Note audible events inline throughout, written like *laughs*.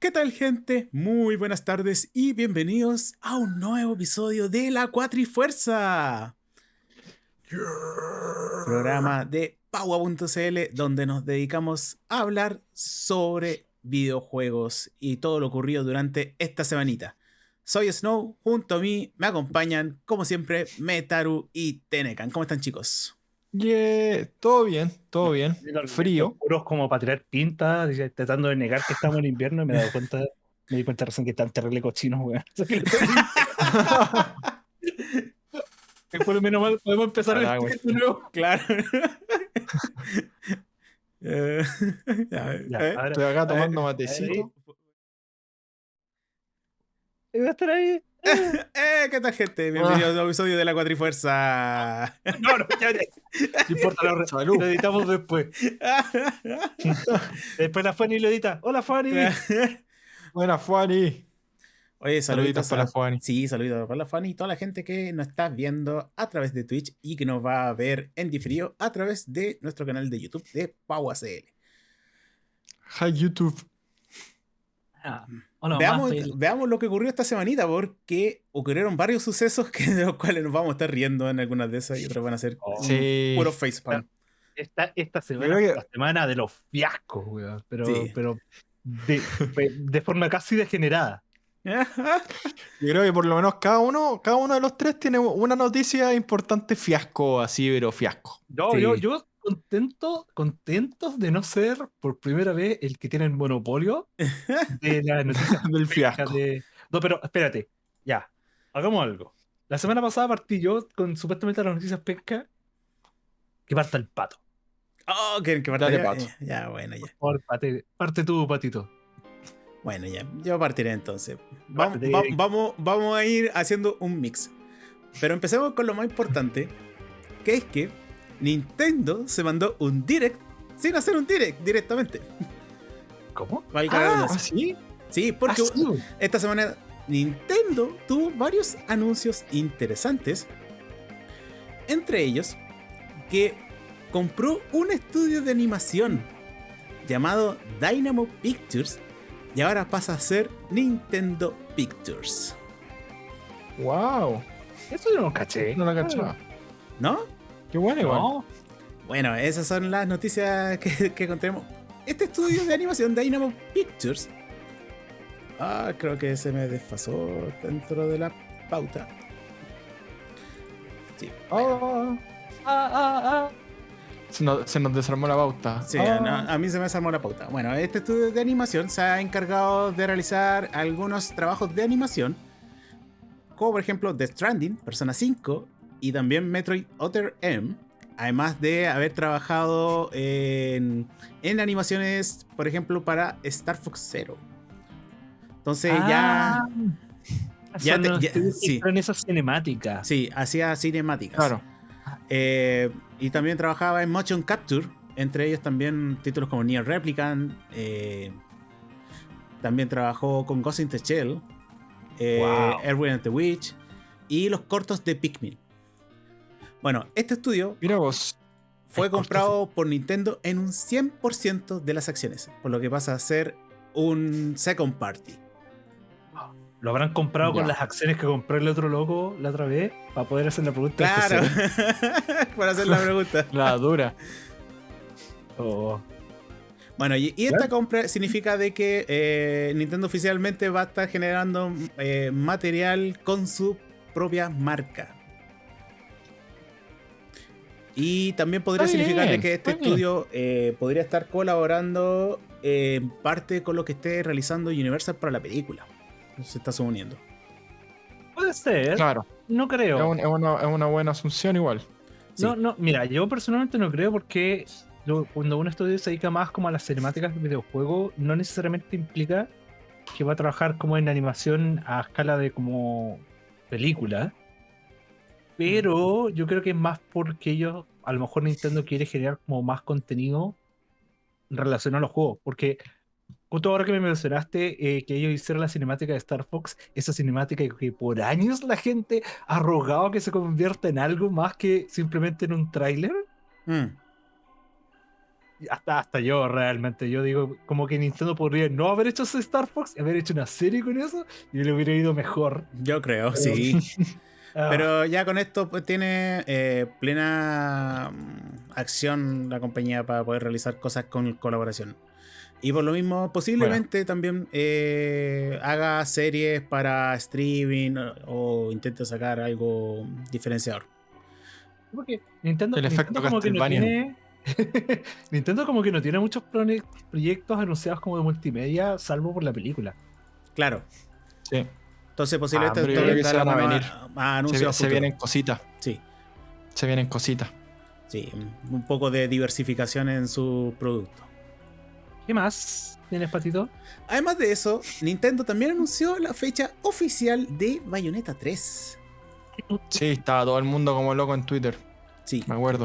¿Qué tal gente? Muy buenas tardes y bienvenidos a un nuevo episodio de La Cuatrifuerza. Programa de Paua.cl donde nos dedicamos a hablar sobre videojuegos y todo lo ocurrido durante esta semanita. Soy Snow, junto a mí me acompañan, como siempre, Metaru y Tenecan. ¿Cómo están chicos? Yeah, todo bien, todo bien. Frío. Puros como para tirar pinta, tratando de negar que estamos en invierno y me he dado cuenta, me di cuenta recién que están terrible cochinos, weón. *laughs* Por lo menos mal podemos empezar Ah, el güey. de nuevo. Claro. Eh, *laughs* ya, Ya, eh. ahora, Estoy acá tomando matecito. va a estar ahí. *laughs* Eh, ¿Qué tal gente? Bienvenidos a un nuevo episodio de La Cuatrifuerza. *laughs* No, no, ya, ya. No importa, lo, Salud. lo editamos después. *laughs* Después la Fanny lo edita. Hola Fanny. Buena, Fuani. Oye, saluditos Saluditos para a- Fuani. Sí, saluditos para la Fanny y toda la gente que nos está viendo a través de Twitch y que nos va a ver en diferido a través de nuestro canal de YouTube de PauACL. Hi, YouTube. Ah, veamos, estoy- veamos lo que ocurrió esta semanita porque ocurrieron varios sucesos que, de los cuales nos vamos a estar riendo en algunas de esas y otras van a ser Oh, Sí. puro facepalm. Esta, esta semana que- la semana de los fiascos, weón. Pero, Sí. pero de, de forma casi degenerada. *laughs* Yo creo que por lo menos cada uno, cada uno de los tres tiene una noticia importante fiasco, así, pero fiasco. Yo, Sí. yo, yo contento, contentos de no ser por primera vez el que tiene el monopolio de las *laughs* noticias Del fiasco. de- No, pero espérate, ya, hagamos algo. La semana pasada partí yo con supuestamente las noticias pesca que parta el pato. Oh, que, que Dale, ya, Pato. ya, ya, bueno, ya. Por parte, parte tú, patito. Bueno, ya. Yo partiré entonces. Vamos, va- vamos, vamos a ir haciendo un mix. Pero empecemos con lo más importante, que es que Nintendo se mandó un direct sin hacer un direct directamente. ¿Cómo? Valga Ah. ¿sí? Sí, porque Ah, sí. esta semana Nintendo tuvo varios anuncios interesantes. Entre ellos, que compró un estudio de animación llamado Dynamo Pictures y ahora pasa a ser Nintendo Pictures. Wow. Eso yo no caché. No la cachaba. ¿No? Qué bueno, igual. No, Bueno, esas son las noticias que, que encontremos. Este estudio de animación Dynamo Pictures. Ah, creo que se me desfasó dentro de la pauta. Sí. Ah, Ah, ah, ah. se, nos, se nos desarmó la pauta. Sí, no, a mí se me desarmó la pauta. Bueno, este estudio de animación se ha encargado de realizar algunos trabajos de animación, como por ejemplo The Stranding, Persona 5 y también Metroid Other M, además de haber trabajado en, en animaciones, por ejemplo, para Star Fox Zero. Entonces ya, Ah, ya te- ya- sí. hicieron esas cinemáticas. sí, hacía cinemáticas. Claro. Eh, y también trabajaba en Motion Capture, entre ellos también títulos como Nier Replicant. eh, también trabajó con Ghost in the Shell, eh, Wow. Erwin and the Witch y los cortos de Pikmin. Bueno, este estudio Mira vos. fue comprado por Nintendo en un 100% de las acciones, por lo que pasa a ser un second party. Lo habrán comprado con las acciones que compró el otro loco la otra vez para poder hacer la pregunta. Claro, por *laughs* hacer la *laughs* pregunta. La dura. Oh. Bueno, y, y esta compra significa de que eh, Nintendo oficialmente va a estar generando eh, material con su propia marca. Y también podría Está significar de que este estudio eh, podría estar colaborando eh, en parte con lo que esté realizando Universal para la película. Se está suponiendo. Puede ser, Claro. no creo. Es, un- es una, es una buena asunción igual. Sí. No, no, mira, yo personalmente no creo porque lo- cuando un estudio se dedica más como a las cinemáticas de videojuego, no necesariamente implica que va a trabajar como en animación a escala de como película. Pero yo creo que es más porque ellos, a lo mejor Nintendo quiere generar como más contenido relacionado a los juegos. Porque justo ahora que me mencionaste eh, que ellos hicieron la cinemática de Star Fox, esa cinemática que por años la gente ha rogado que se convierta en algo más que simplemente en un tráiler. Mm. hasta, hasta yo realmente, yo digo, como que Nintendo podría no haber hecho ese Star Fox, haber hecho una serie con eso y le hubiera ido mejor. Yo creo, sí. *laughs* Ah, Pero ya con esto pues, tiene eh, plena mm, acción la compañía para poder realizar cosas con colaboración. Y por lo mismo, posiblemente también eh, haga series para streaming o, o intente sacar algo diferenciador. porque Nintendo, El efecto Nintendo como que no tiene. *laughs* Nintendo como que no tiene muchos proyectos anunciados como de multimedia, salvo por la película. Claro. Sí. Entonces posiblemente Ah, esto que se van a venir. a- a Se, vienen cositas. Sí, Se vienen cositas. sí. Un poco de diversificación en su producto. ¿Qué más tienes, Patito? Además de eso, Nintendo también anunció la fecha oficial de Bayonetta 3. Sí, estaba todo el mundo como loco en Twitter. Sí, Me acuerdo.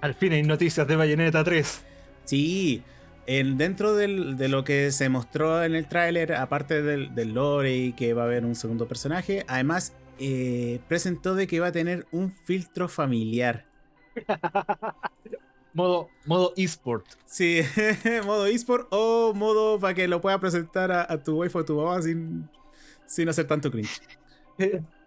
Al fin hay noticias de Bayonetta 3. sí. En, dentro del- de lo que se mostró en el tráiler, aparte del, del lore y que va a haber un segundo personaje, además eh, presentó de que va a tener un filtro familiar. *laughs* Modo, modo eSport. Sí, *laughs* modo eSport o modo para que lo pueda presentar a, a tu wife o a tu mamá sin, sin hacer tanto cringe. *laughs*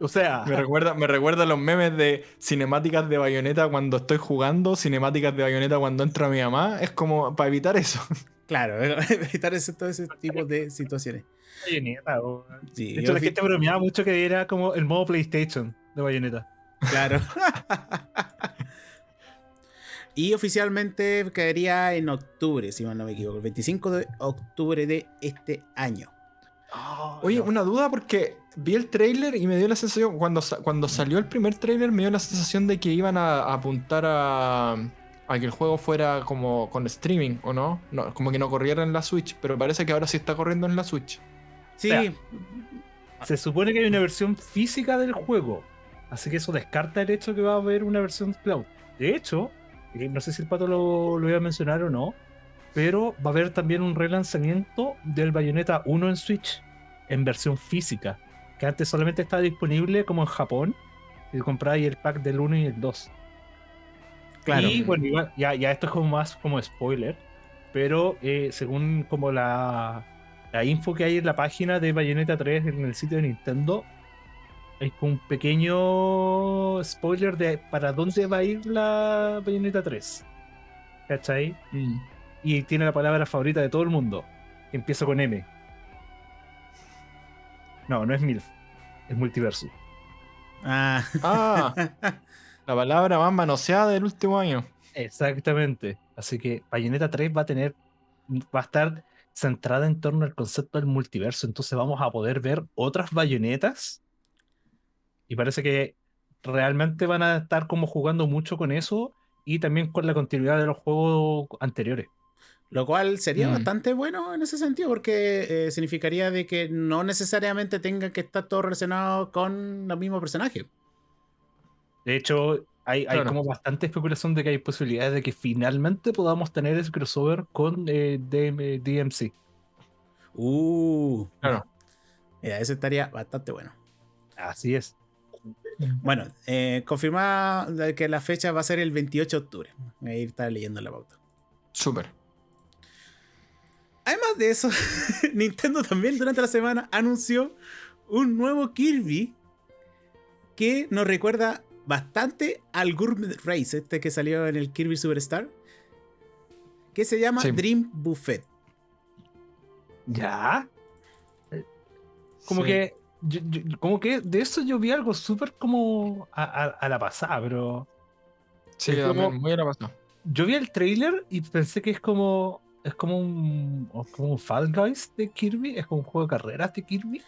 o sea, *laughs* Me recuerda, me recuerda los memes de cinemáticas de bayoneta cuando estoy jugando, cinemáticas de bayoneta cuando entra mi mamá. Es como para evitar eso. *laughs* Claro, *laughs* evitar ese, todo ese tipo de situaciones. Sí, De hecho, la gente bromeaba mucho que era como el modo PlayStation de Bayonetta. Claro. y oficialmente caería en octubre, si mal no me equivoco, el 25 de octubre de este año. Oye, una duda porque vi el trailer y me dio la sensación, cuando, cuando salió el primer trailer me dio la sensación de que iban a, a apuntar a, a que el juego fuera como con streaming, ¿o no? no? Como que no corriera en la Switch, pero parece que ahora sí está corriendo en la Switch. Sí, sea, Se supone que hay una versión física del juego. Así que eso descarta el hecho que va a haber una versión cloud. De hecho, eh, no sé si el pato lo, lo iba a mencionar o no, pero va a haber también un relanzamiento del Bayonetta 1 en Switch en versión física. Que antes solamente estaba disponible como en Japón. Si compráis el pack del 1 y el 2. claro. Y bueno, ya, ya esto es como más como spoiler, pero eh, según como la, la info que hay en la página de Bayonetta 3 en el sitio de Nintendo, hay un pequeño spoiler de para dónde va a ir la Bayonetta 3. ¿Cachai? Y tiene la palabra favorita de todo el mundo. que Empieza con M. No, no es MILF. Es multiverso. Ah, Ah, *laughs* la palabra más manoseada del último año. Exactamente. Así que Bayonetta 3 va a tener, va a estar centrada en torno al concepto del multiverso. Entonces vamos a poder ver otras bayonetas. Y parece que realmente van a estar como jugando mucho con eso y también con la continuidad de los juegos anteriores. Lo cual sería Mm. bastante bueno en ese sentido, porque eh, significaría de que no necesariamente tengan que estar todo relacionado con los mismos personajes. De hecho, hay, hay Claro. como bastante especulación de que hay posibilidades de que finalmente podamos tener ese crossover con eh, DM DMC. Uh, Claro. *laughs* mira, eso estaría bastante bueno. Así es. Bueno, eh, confirmada que la fecha va a ser el 28 de octubre. Ahí está leyendo la pauta. Súper. Además de eso, *laughs* Nintendo también durante la semana anunció un nuevo Kirby que nos recuerda bastante al Gourmet Race, este que salió en el Kirby Superstar, que se llama Sí. Dream Buffet. ¿Ya? Como Sí. que. yo- yo- como que de eso yo vi algo súper como a, a- a la pasada, pero. Sí, como- muy a la pasada. Yo vi el trailer y pensé que es como. Es como un. como un Fall Guys de Kirby. Es como un juego de carreras de Kirby.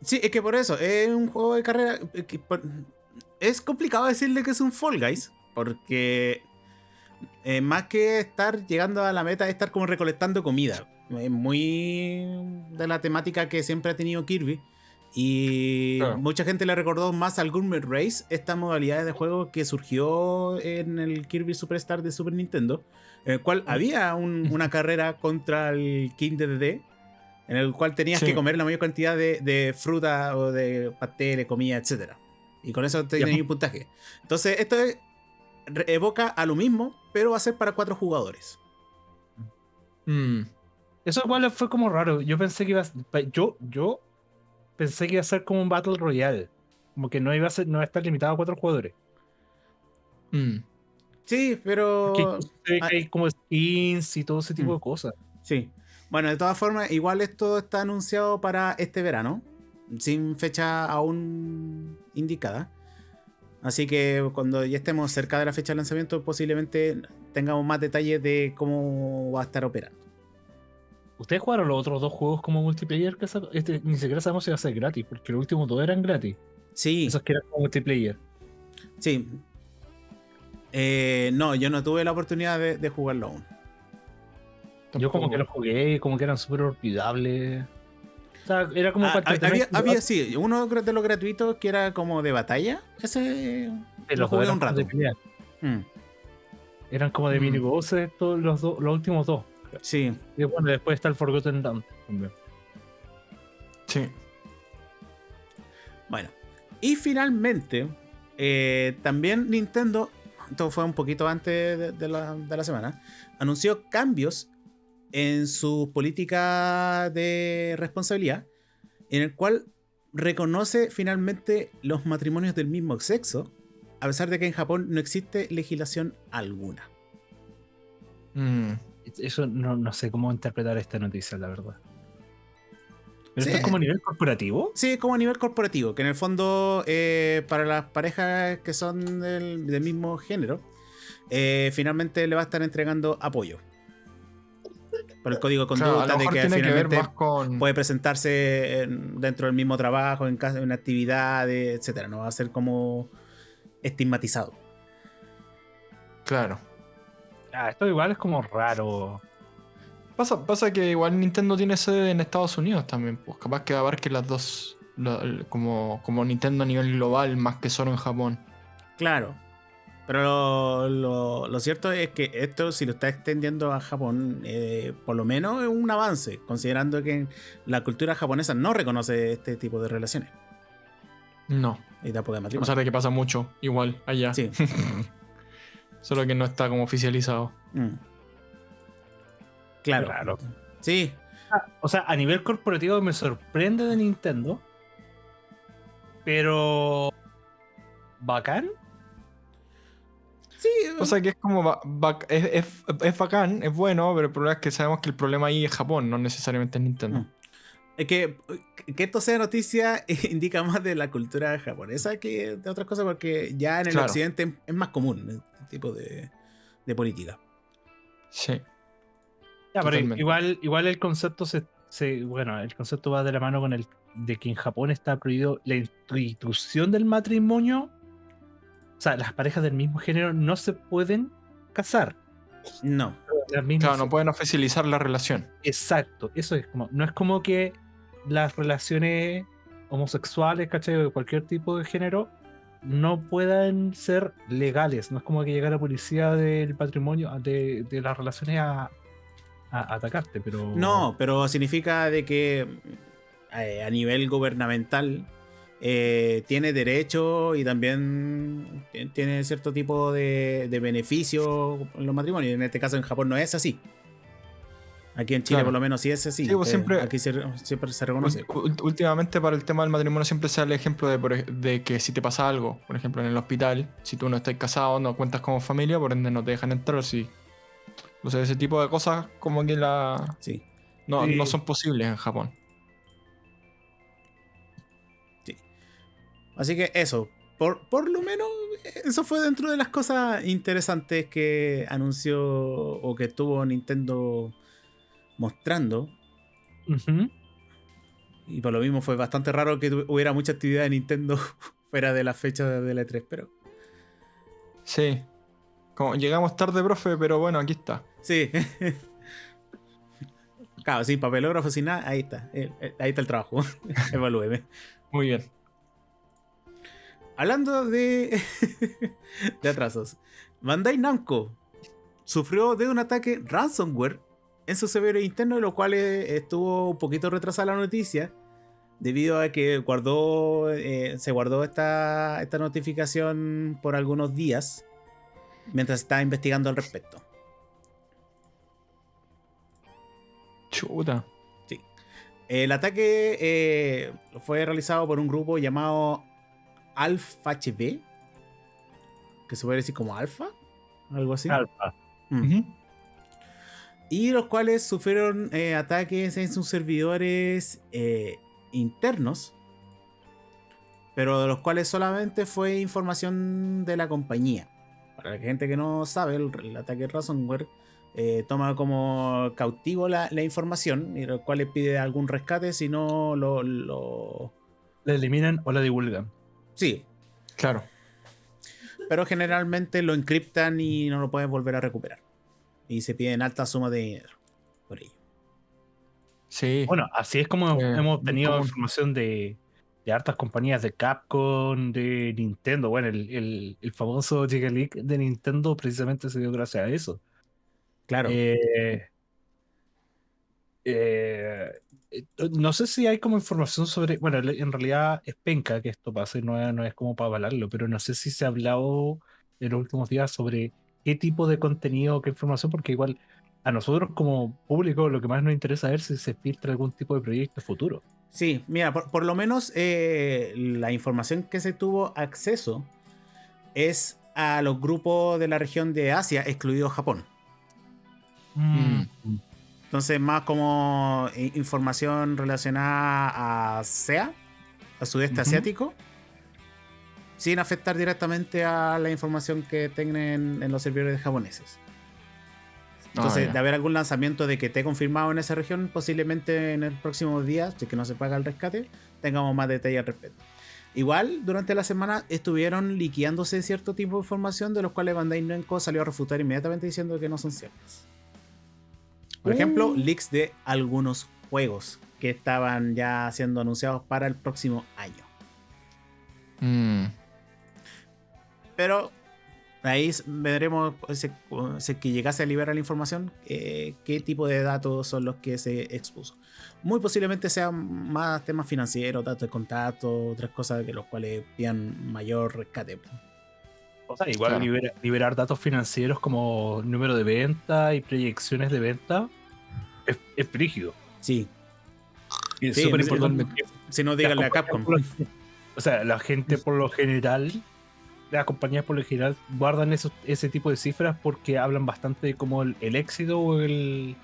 Sí, es que por eso, es un juego de carrera. es complicado decirle que es un Fall Guys, porque eh, más que estar llegando a la meta, es estar como recolectando comida. Es muy de la temática que siempre ha tenido Kirby. Y Claro. mucha gente le recordó más al Gourmet Race, esta modalidad de juego que surgió en el Kirby Superstar de Super Nintendo, en el cual había un- una *laughs* carrera contra el King DDD, en el cual tenías Sí. que comer la mayor cantidad de, de fruta o de pasteles, comida, etc. Y con eso tenías un puntaje. Entonces, esto es evoca a lo mismo, pero va a ser para cuatro jugadores. Mm. Eso igual fue como raro. Yo pensé que iba a yo, yo pensé que iba a ser como un Battle Royale. Como que no iba a ser, no iba a estar limitado a cuatro jugadores. Mm. Sí, pero. Ah. hay como skins y todo ese tipo de mm. cosas. Sí. Bueno, de todas formas, igual esto está anunciado para este verano. Sin fecha aún indicada. Así que cuando ya estemos cerca de la fecha de lanzamiento, posiblemente tengamos más detalles de cómo va a estar operando. ¿Ustedes jugaron los otros dos juegos como multiplayer? Que este, ni siquiera sabemos si va a ser gratis, porque los últimos dos eran gratis. Sí. Esos que eran como multiplayer. Sí. Eh, no, yo no tuve la oportunidad de, jugarlo aún. Yo como que los jugué, como que eran súper olvidables. O sea, era como ah, había, había, sí, uno de los gratuitos que era como de batalla. Ese lo jugué un rato. Mm. Eran como de mm. minibosses los, los últimos dos. Sí. Y bueno, después está el Forgotten Land también. Sí. Bueno. Y finalmente, eh, también Nintendo, esto fue un poquito antes de, la, de la semana, anunció cambios en su política de responsabilidad, en el cual reconoce finalmente los matrimonios del mismo sexo, a pesar de que en Japón no existe legislación alguna. Mm, eso no, sé cómo interpretar esta noticia, la verdad. ¿Pero esto es como a nivel corporativo? Sí, como a nivel corporativo, que en el fondo eh, para las parejas que son del, mismo género, eh, finalmente le va a estar entregando apoyo por el código de conducta de que finalmente puede presentarse dentro del mismo trabajo, en, casa, en actividades, etcétera. No va a ser como estigmatizado. Claro. Ah, esto igual es como raro. Pasa, pasa que igual Nintendo tiene sede en Estados Unidos también, pues capaz que abarque las dos, como, como Nintendo a nivel global, más que solo en Japón. Claro, pero lo, cierto es que esto, si lo está extendiendo a Japón, eh, por lo menos es un avance, considerando que la cultura japonesa no reconoce este tipo de relaciones. No. Y tampoco de matrimonio. O sea, que pasa mucho, igual, allá. Sí. *laughs* Solo que no está como oficializado. Mm. Claro. claro. Sí. Ah, o sea, a nivel corporativo me sorprende de Nintendo. Pero. Bacán Sí. O sea que es como. es, bacán, es bueno, pero el problema es que sabemos que el problema ahí es Japón, no necesariamente es Nintendo. Mm. Es que, que esto sea noticia *laughs* indica más de la cultura japonesa que de otras cosas, porque ya en el occidente es más común este tipo de, de política. Sí. Ya, pero igual, igual el concepto se, se, Bueno, el concepto va de la mano con el de que en Japón está prohibido la institución del matrimonio o sea, las parejas del mismo género no se pueden casar. No. Claro, no pueden oficializar la relación. Exacto, eso es como, no es como que las relaciones homosexuales, ¿cachai? De cualquier tipo de género no puedan ser legales. No es como que llegue la policía del patrimonio, de, las relaciones a, atacarte, pero... No, pero significa de que eh, a nivel gubernamental eh, tiene derecho y también tiene cierto tipo de, beneficio en los matrimonios. En este caso en Japón no es así. Aquí en Chile por lo menos sí es así. Pues, siempre, aquí siempre se reconoce. Últimamente para el tema del matrimonio siempre se da el ejemplo de, que si te pasa algo, por ejemplo en el hospital, si tú no estás casado, no cuentas como familia, por ende no te dejan entrar. Sí. O sea, ese tipo de cosas como que la... Sí. No, no son posibles en Japón. Así que eso, por, por, lo menos eso fue dentro de las cosas interesantes que anunció o que estuvo Nintendo mostrando. Y por lo mismo fue bastante raro que hubiera mucha actividad de Nintendo *laughs* fuera de la fecha de la E3, pero... Sí. Como llegamos tarde, profe, pero bueno, aquí está. Sí. *laughs* claro, sin papelógrafo, sin nada, ahí está. Eh, eh, ahí está el trabajo. *laughs* Evalúeme. Muy bien. Hablando de, de atrasos, Bandai Namco sufrió de un ataque ransomware en su servidor interno, lo cual eh, estuvo un poquito retrasada la noticia, debido a que guardó, eh, se guardó esta, esta notificación por algunos días. mientras está investigando al respecto. Chuta. Sí. El ataque eh, fue realizado por un grupo llamado Alpha HB, que se puede decir como Alpha, algo así. Alfa. Mm. Y los cuales sufrieron eh, ataques en sus servidores eh, internos, pero de los cuales solamente fue información de la compañía. Para la gente que no sabe, el, el ataque ransomware eh, toma como cautivo la, la información y los cuales pide algún rescate si no lo, lo... La eliminan o la divulgan. Sí, Claro. pero generalmente lo encriptan y no lo pueden volver a recuperar. Y se piden alta suma de dinero por ello. Sí. Bueno, así es como Eh, hemos tenido información de, de hartas compañías de Capcom, de Nintendo. Bueno, el, el- el famoso Giga Leak de Nintendo precisamente se dio gracias a eso. Claro. Eh, eh, no sé si hay como información sobre. Bueno, en realidad es penca que esto pase, no es, no es como para avalarlo, pero no sé si se ha hablado en los últimos días sobre qué tipo de contenido, qué información, porque igual a nosotros como público lo que más nos interesa es si se filtra algún tipo de proyecto futuro. Sí, mira, por, por lo menos eh, la información que se tuvo acceso es a los grupos de la región de Asia, excluido Japón. Mm. Entonces, más como información relacionada a SEA, al sudeste Ujú. asiático, sin afectar directamente a la información que tengan en los servidores japoneses. Entonces, Ah, de haber algún lanzamiento de que esté confirmado en esa región, posiblemente en el próximo día, si que no se paga el rescate, tengamos más detalle al respecto. Igual, durante la semana estuvieron liqueándose cierto tipo de información de los cuales Bandai Namco salió a refutar inmediatamente diciendo que no son ciertas. Por ejemplo, Uh. leaks de algunos juegos que estaban ya siendo anunciados para el próximo año. Mm. Pero ahí veremos pues, si, si que llegase a liberar la información, eh, qué tipo de datos son los que se expuso. Muy posiblemente sean más temas financieros, datos de contacto, otras cosas que los cuales pidan mayor rescate. O sea, igual Claro. libera- liberar datos financieros como número de venta y proyecciones de venta es, es brígido. Sí, Y es súper importante. si no díganle a Capcom. O sea, la gente por lo general, las compañías por lo general guardan esos, ese tipo de cifras porque hablan bastante de como el, el éxito o el,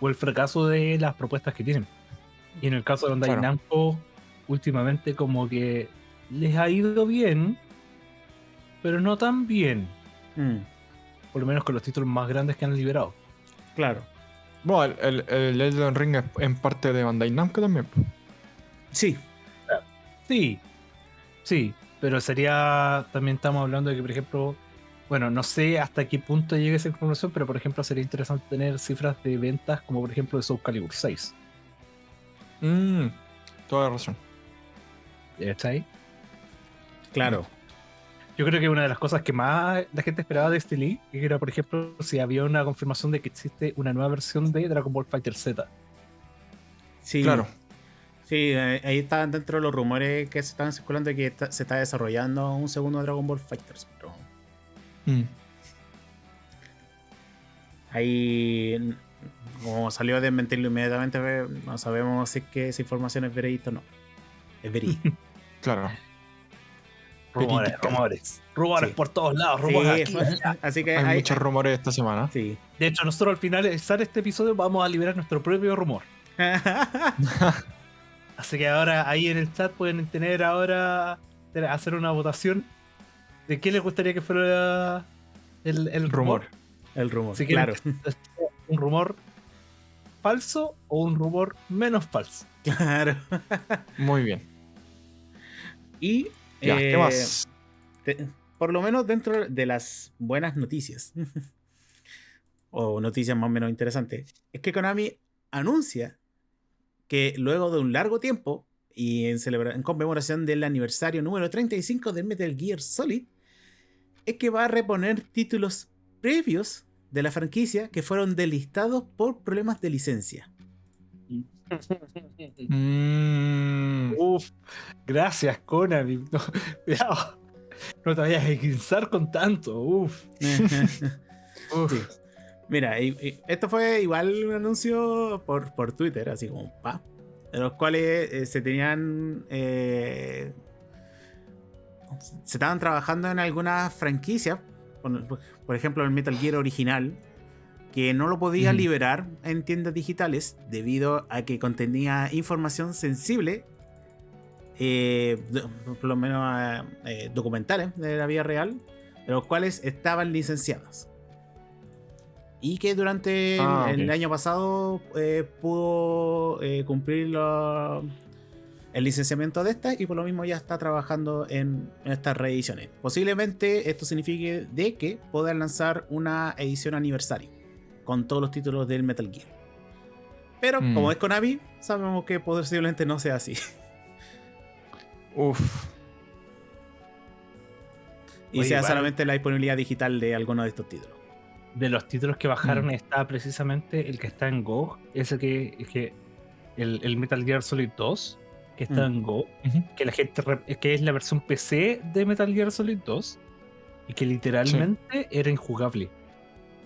o el fracaso de las propuestas que tienen. Y en el caso de Bandai Claro. Namco, últimamente como que les ha ido bien, pero no tan bien. Mm, Por lo menos con los títulos más grandes que han liberado. claro. Bueno, el, el, el Elden Ring es en parte de Bandai Namco también. Sí, Sí, sí, pero sería, también estamos hablando de que, por ejemplo, bueno, no sé hasta qué punto llega esa información, pero por ejemplo sería interesante tener cifras de ventas como por ejemplo de Soul Calibur 6. Mm, toda razón. ¿Está ahí? claro. Yo creo que una de las cosas que más la gente esperaba de este leak era, por ejemplo, si había una confirmación de que existe una nueva versión de Dragon Ball Fighter Z. Sí, Claro. Sí, ahí estaban dentro de los rumores que se estaban circulando de que está- se está desarrollando un segundo Dragon Ball Fighters. Pero Mm. ahí, como salió a desmentirlo inmediatamente, no sabemos si es que esa información es verídica o no. Es verídica. *laughs* Claro. Rumores, rumores. Rumores Sí. por todos lados, rumores Sí, *laughs* aquí, así que Hay hay- muchos rumores esta semana. Sí. De hecho, nosotros al finalizar este episodio vamos a liberar nuestro propio rumor. *laughs* Así que ahora ahí en el chat pueden tener ahora hacer una votación de qué les gustaría que fuera el, el rumor. Rumor. El rumor, Si claro. un rumor falso o un rumor menos falso. Claro. *laughs* Muy bien. Y Ya, eh, ¿qué más? te- por lo menos dentro de las buenas noticias, *laughs* o noticias más o menos interesantes, es que Konami anuncia que luego de un largo tiempo y en, en conmemoración del aniversario número 35 de Metal Gear Solid, es que va a reponer títulos previos de la franquicia que fueron delistados por problemas de licencia. *laughs* Mm, Uf, gracias Konami. *laughs* No, cuidado. no te vayas a guinzar con tanto. Uf. *laughs* Uf. Sí. Mira, esto fue igual un anuncio por, por Twitter, así como pa. De los cuales eh, se tenían. Eh, se estaban trabajando en algunas franquicias. Por, por, ejemplo, el Metal Gear original. Que no lo podía liberar en tiendas digitales. Debido a que contenía información sensible. Eh, por lo menos documentales de la vida real. De los cuales estaban licenciadas y que durante ah, el, año pasado eh, pudo eh, cumplir el licenciamiento de esta y por lo mismo ya está trabajando en, estas reediciones. Posiblemente esto signifique de que puedan lanzar una edición aniversario con todos los títulos del Metal Gear. Pero mm. como es Konami, sabemos que posiblemente no sea así. Uf. Y sea solamente la disponibilidad digital de alguno de estos títulos de los títulos que bajaron mm. está precisamente el que está en Go, ese que, que el, Metal Gear Solid 2, que está mm. en Go, que la gente que es la versión PC de Metal Gear Solid 2 y que literalmente era injugable.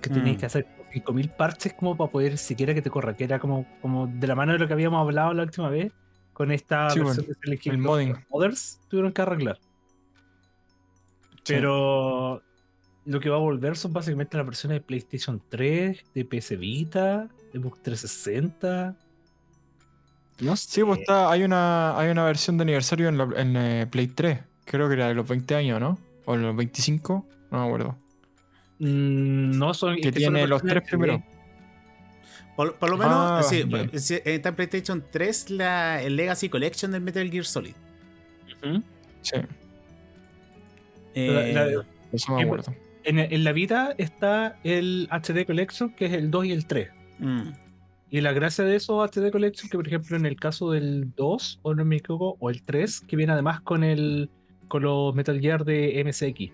Que tenías mm. que hacer 5000 parches como para poder siquiera que te corra, que era como, como de la mano de lo que habíamos hablado la última vez con esta versión de el modding. Mothers tuvieron que arreglar. Pero lo que va a volver son básicamente las versiones de PlayStation 3, de PS Vita, de Xbox 360. No sé. Sí, pues está, hay una, hay una versión de aniversario en, eh, Play 3. Creo que era de los 20 años, ¿no? O los 25, no me acuerdo. Mm, no son. Que, tiene los tres primeros. Por, lo menos, ah, sí, está en PlayStation 3 la, el Legacy Collection del Metal Gear Solid. Sí. Eh, eso me acuerdo en, la vida está el HD Collection, que es el 2 y el 3. Mm. Y la gracia de esos HD Collection, que por ejemplo en el caso del 2, o no me equivoco, o el 3, que viene además con el con los Metal Gear de MSX.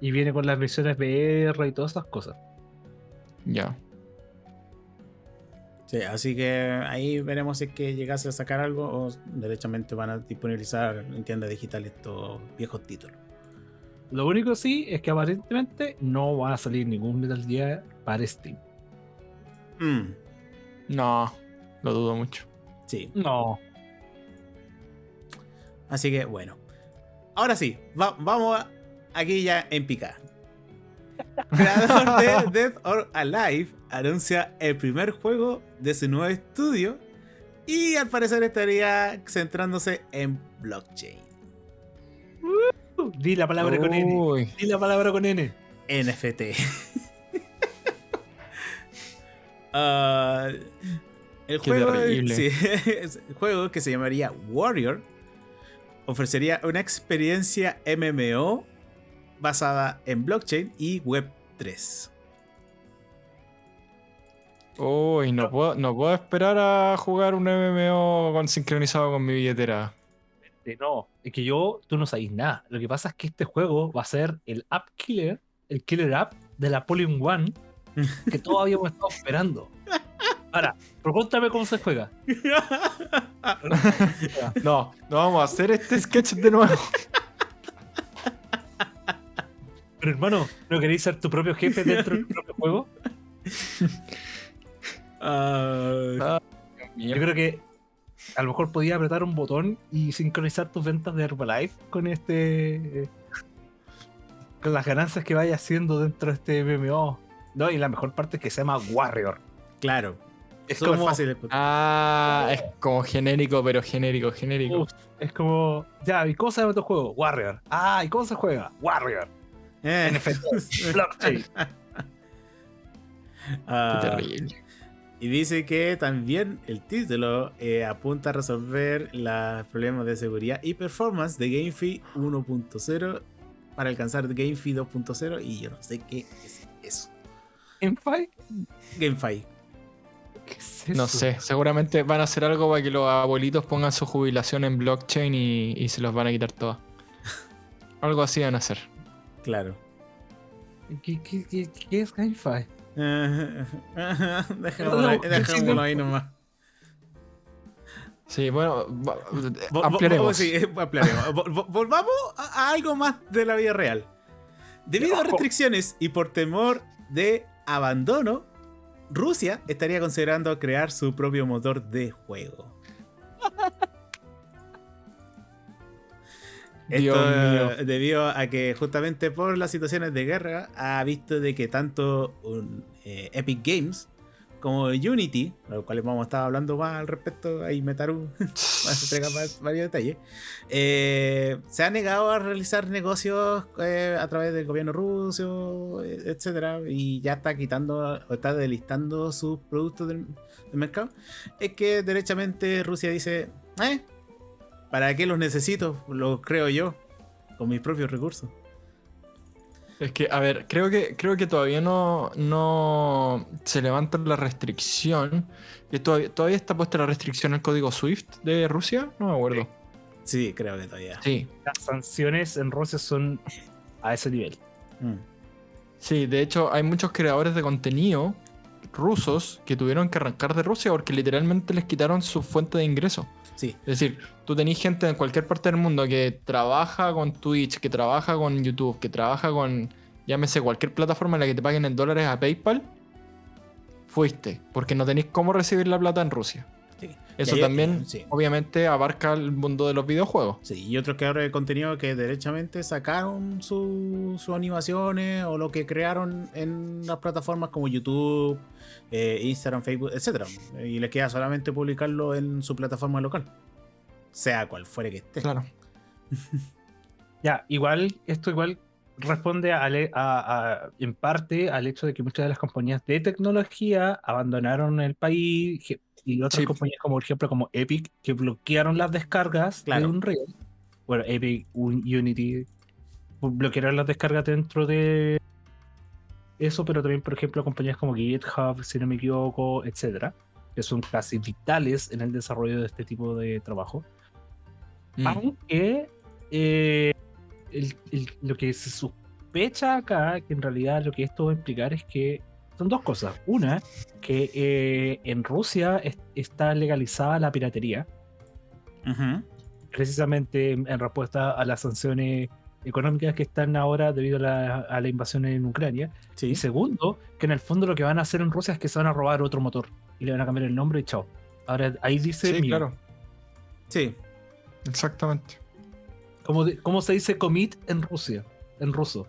Y viene con las versiones VR y todas esas cosas. Ya. Sí, así que ahí veremos si es que llegase a sacar algo o derechamente van a disponibilizar en tiendas digitales estos viejos títulos. Lo único sí es que aparentemente no va a salir ningún Metal Gear para Steam. Mm. No, lo dudo mucho. Sí. No. Así que bueno. Ahora sí, vamos aquí ya en picar. *laughs* Creador de Death or Alive anuncia el primer juego de su nuevo estudio y al parecer estaría centrándose en blockchain. Di la palabra con N. Di la palabra con N. NFT. *laughs* Ah, el, juego, *laughs* el juego que se llamaría Warrior ofrecería una experiencia MMO basada en blockchain y Web 3. Uy, no puedo, no puedo esperar a jugar un MMO con, sincronizado con mi billetera. No, es que yo, tú no sabéis nada. Lo que pasa es que este juego va a ser el app killer, el killer app de la Polygon One *laughs* que todos habíamos estado esperando. Ahora, pregúntame cómo se juega. *laughs* no, no vamos a hacer este sketch de nuevo. Pero hermano, ¿no queréis ser tu propio jefe dentro del propio juego? *laughs* Yo creo que a lo mejor podía apretar un botón y sincronizar tus ventas de Herbalife con este. con las ganancias que vaya haciendo dentro de este MMO. No, y la mejor parte es que se llama Warrior. Claro. Es como fácil. Ah, es como genérico, pero genérico, genérico. es como, ya, ¿y cómo se llama tu juego? Warrior. Ah, ¿y cómo se juega? Warrior. Eh. NFT, *laughs* blockchain. Ah. Qué terrible. Y dice que también el título eh, apunta a resolver los problemas de seguridad y performance de GameFi 1.0 para alcanzar GameFi 2.0 y yo no sé qué es eso. ¿GameFi? GameFi. ¿Qué es eso? No sé, seguramente van a hacer algo para que los abuelitos pongan su jubilación en blockchain y, se los van a quitar todas. *laughs* algo así van a hacer. Claro. ¿Qué, qué, qué, qué es GameFi? *laughs* dejémoslo, ahí, nomás. Sí, bueno, ampliaremos. sí, *laughs* ampliaremos. Vo- vo- Volvamos a, a algo más de la vida real. Debido a restricciones y por temor de abandono, Rusia estaría considerando crear su propio motor de juego. *laughs* Esto debido a que justamente por las situaciones de guerra ha visto de que tanto un, eh, Epic Games como Unity, de los cuales vamos a estar hablando más al respecto, ahí Metaru *laughs* va a entregar más- varios detalles, eh, se ha negado a realizar negocios eh, a través del gobierno ruso, eh, etcétera, y ya está quitando o está delistando sus productos del, del mercado. Es que derechamente Rusia dice, eh, ¿para qué los necesito? Los creo yo, con mis propios recursos. Es que, a ver, creo que, creo que todavía no, no se levanta la restricción. Que todavía, todavía está puesta la restricción al código SWIFT de Rusia. No me acuerdo. Sí, creo que todavía. Sí, Las sanciones en Rusia son a ese nivel. Mm. sí, de hecho hay muchos creadores de contenido rusos que tuvieron que arrancar de Rusia porque literalmente les quitaron su fuente de ingreso. Es decir, tú tenés gente en cualquier parte del mundo que trabaja con Twitch, que trabaja con YouTube, que trabaja con, llámese, cualquier plataforma en la que te paguen en dólares a PayPal, fuiste, porque no tenéis cómo recibir la plata en Rusia. Sí. Eso hay- también, sí. obviamente, abarca el mundo de los videojuegos. Sí, y otros creadores de contenido que derechamente sacaron su- sus animaciones o lo que crearon en las plataformas como YouTube, eh, Instagram, Facebook, etcétera, Y les queda solamente publicarlo en su plataforma local. Sea cual fuere que esté. Claro. *laughs* Ya, igual, esto igual responde a, a- a- en parte al hecho de que muchas de las compañías de tecnología abandonaron el país y otras Sí. compañías como por ejemplo como Epic que bloquearon las descargas Claro. de Unreal. Bueno, Epic, Un- Unity bloquearon las descargas dentro de eso, pero también por ejemplo compañías como GitHub, si no me equivoco, etcétera, que son casi vitales en el desarrollo de este tipo de trabajo. Mm. Aunque eh, el- el- lo que se sospecha acá, que en realidad lo que esto va a implicar es que son dos cosas. Una, que eh, en Rusia es- está legalizada la piratería, precisamente en, en respuesta a las sanciones económicas que están ahora debido a la, a la invasión en Ucrania. Sí. Y segundo, que en el fondo lo que van a hacer en Rusia es que se van a robar otro motor y le van a cambiar el nombre y chao. Ahora ahí dice Sí, mío. claro. Sí. Exactamente. ¿Cómo, de- cómo se dice commit en Rusia? En ruso,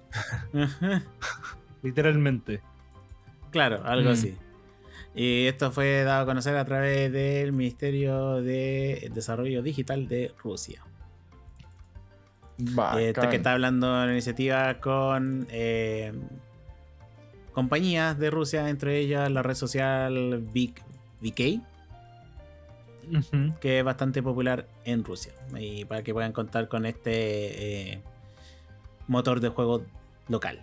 *laughs* literalmente. Claro, algo Mm. así. Y esto fue dado a conocer a través del Ministerio de Desarrollo Digital de Rusia. Eh, que está hablando de una iniciativa con eh, compañías de Rusia, entre ellas la red social VK, Ujú. que es bastante popular en Rusia. Y para que puedan contar con este eh, motor de juego local.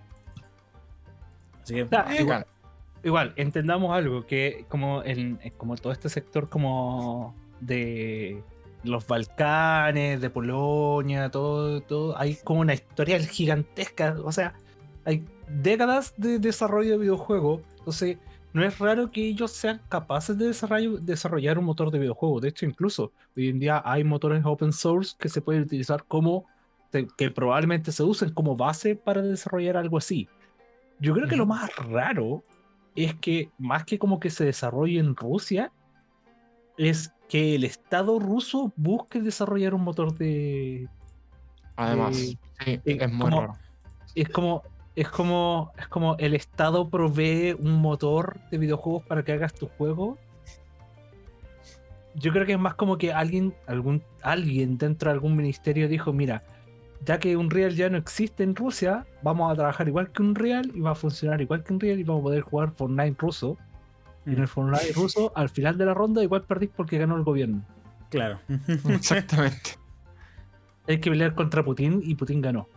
Así que, igual, igual, entendamos algo, que como, en, en como todo este sector como de los Balcanes, de Polonia, todo, todo, hay como una historia gigantesca, o sea, hay décadas de desarrollo de videojuegos, entonces no es raro que ellos sean capaces de desarrollar un motor de videojuego, de hecho incluso hoy en día hay motores open source que se pueden utilizar como, que probablemente se usen como base para desarrollar algo así. Yo creo que lo más raro es que, más que como que se desarrolle en Rusia, es que el Estado ruso busque desarrollar un motor de. Además, sí, eh, es muy como- raro. Es como. Es como, es como el Estado provee un motor de videojuegos para que hagas tu juego. Yo creo que es más como que alguien, algún, alguien dentro de algún ministerio dijo, mira, ya que Unreal ya no existe en Rusia, vamos a trabajar igual que Unreal y va a funcionar igual que Unreal y vamos a poder jugar Fortnite ruso. Y en el Fortnite ruso, al final de la ronda, igual perdís porque ganó el gobierno. claro. *laughs* Exactamente. Hay que pelear contra Putin y Putin ganó.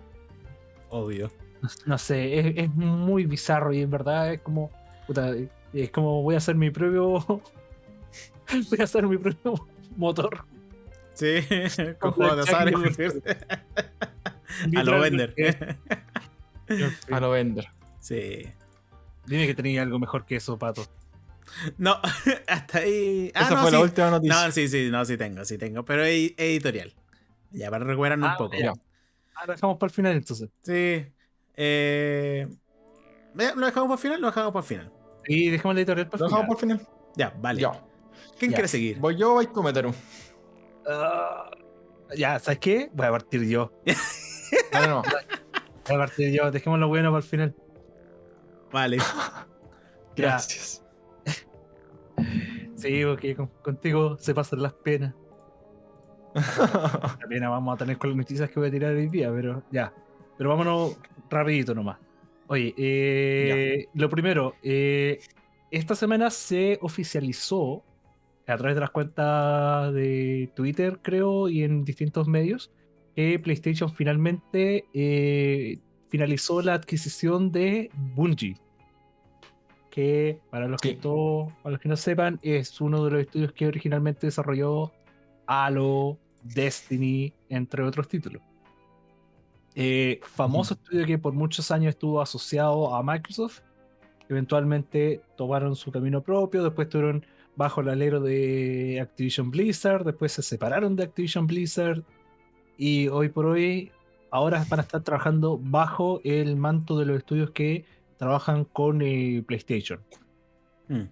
Obvio. No, no sé, es, es muy bizarro y en verdad es como. puta, es como voy a hacer mi propio. *laughs* voy a hacer mi propio motor. Sí, *laughs* con juegos de azar. blackjack. *laughs* A lo vender. *laughs* A lo vender. Sí. Dime que tenía algo mejor que eso, pato. No, *laughs* hasta ahí. Ah, Esa no, fue la última noticia. No, sí, sí, no, sí tengo, sí tengo. Pero es editorial. Ya, para recuperarnos Ah, un poco. ya. Ahora dejamos para el final entonces. Sí. Eh, ¿Lo dejamos por final? Lo dejamos por final. Y dejamos la editorial para ¿Lo el dejamos final. por final? Ya, vale. Ya. ¿Quién Ya. quiere seguir? Voy yo o vais tú, Meteru. Ah, ya, ¿sabes qué? Voy a partir yo. No. Voy a partir yo. Dejemos lo bueno para el final. Vale. *laughs* Gracias. Sí, porque con- contigo se pasan las penas. *laughs* La pena vamos a tener con las noticias que voy a tirar hoy día, pero ya. Pero vámonos rapidito nomás. Oye, eh, lo primero, eh, esta semana se oficializó a través de las cuentas de Twitter, creo, y en distintos medios, que PlayStation finalmente eh, finalizó la adquisición de Bungie. Que para los que Sí. to- para los que no sepan, es uno de los estudios que originalmente desarrolló Halo, Destiny, entre otros títulos. Eh, famoso estudio que por muchos años estuvo asociado a Microsoft. Eventualmente tomaron su camino propio, después estuvieron bajo el alero de Activision Blizzard, después se separaron de Activision Blizzard y hoy por hoy ahora van a estar trabajando bajo el manto de los estudios que trabajan con eh, PlayStation. Mm.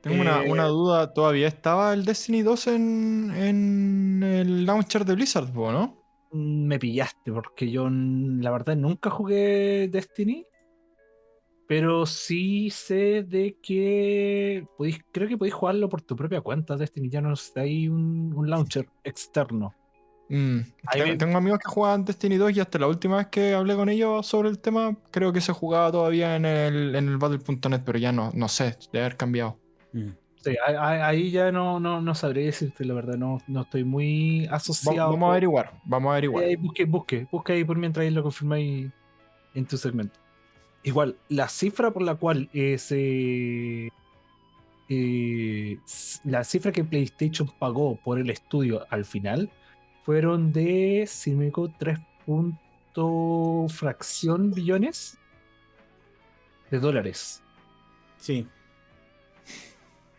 Tengo una, Eh, una duda. ¿Todavía estaba el Destiny 2 en, en el launcher de Blizzard, no? Mm, Me pillaste porque yo la verdad nunca jugué Destiny, pero sí sé de que podéis, creo que podéis jugarlo por tu propia cuenta. Destiny ya no está ahí un, un launcher externo. Mm. Ahí Tengo, amigos que juegan Destiny 2 y hasta la última vez que hablé con ellos sobre el tema, creo que se jugaba todavía en el, en el Battle.net, pero ya no, no sé, debe haber cambiado. Mm. Sí, ahí, ya no, no, no sabré decirte la verdad, no, no estoy muy Va- asociado. vamos a averiguar, vamos a averiguar. Eh, busque, busque, busque ahí por mientras ahí lo confirmáis en tu segmento. Igual, la cifra por la cual eh, se. eh, la cifra que PlayStation pagó por el estudio al final fueron de, si me equivoco, 3 punto fracción billones de dólares. Sí.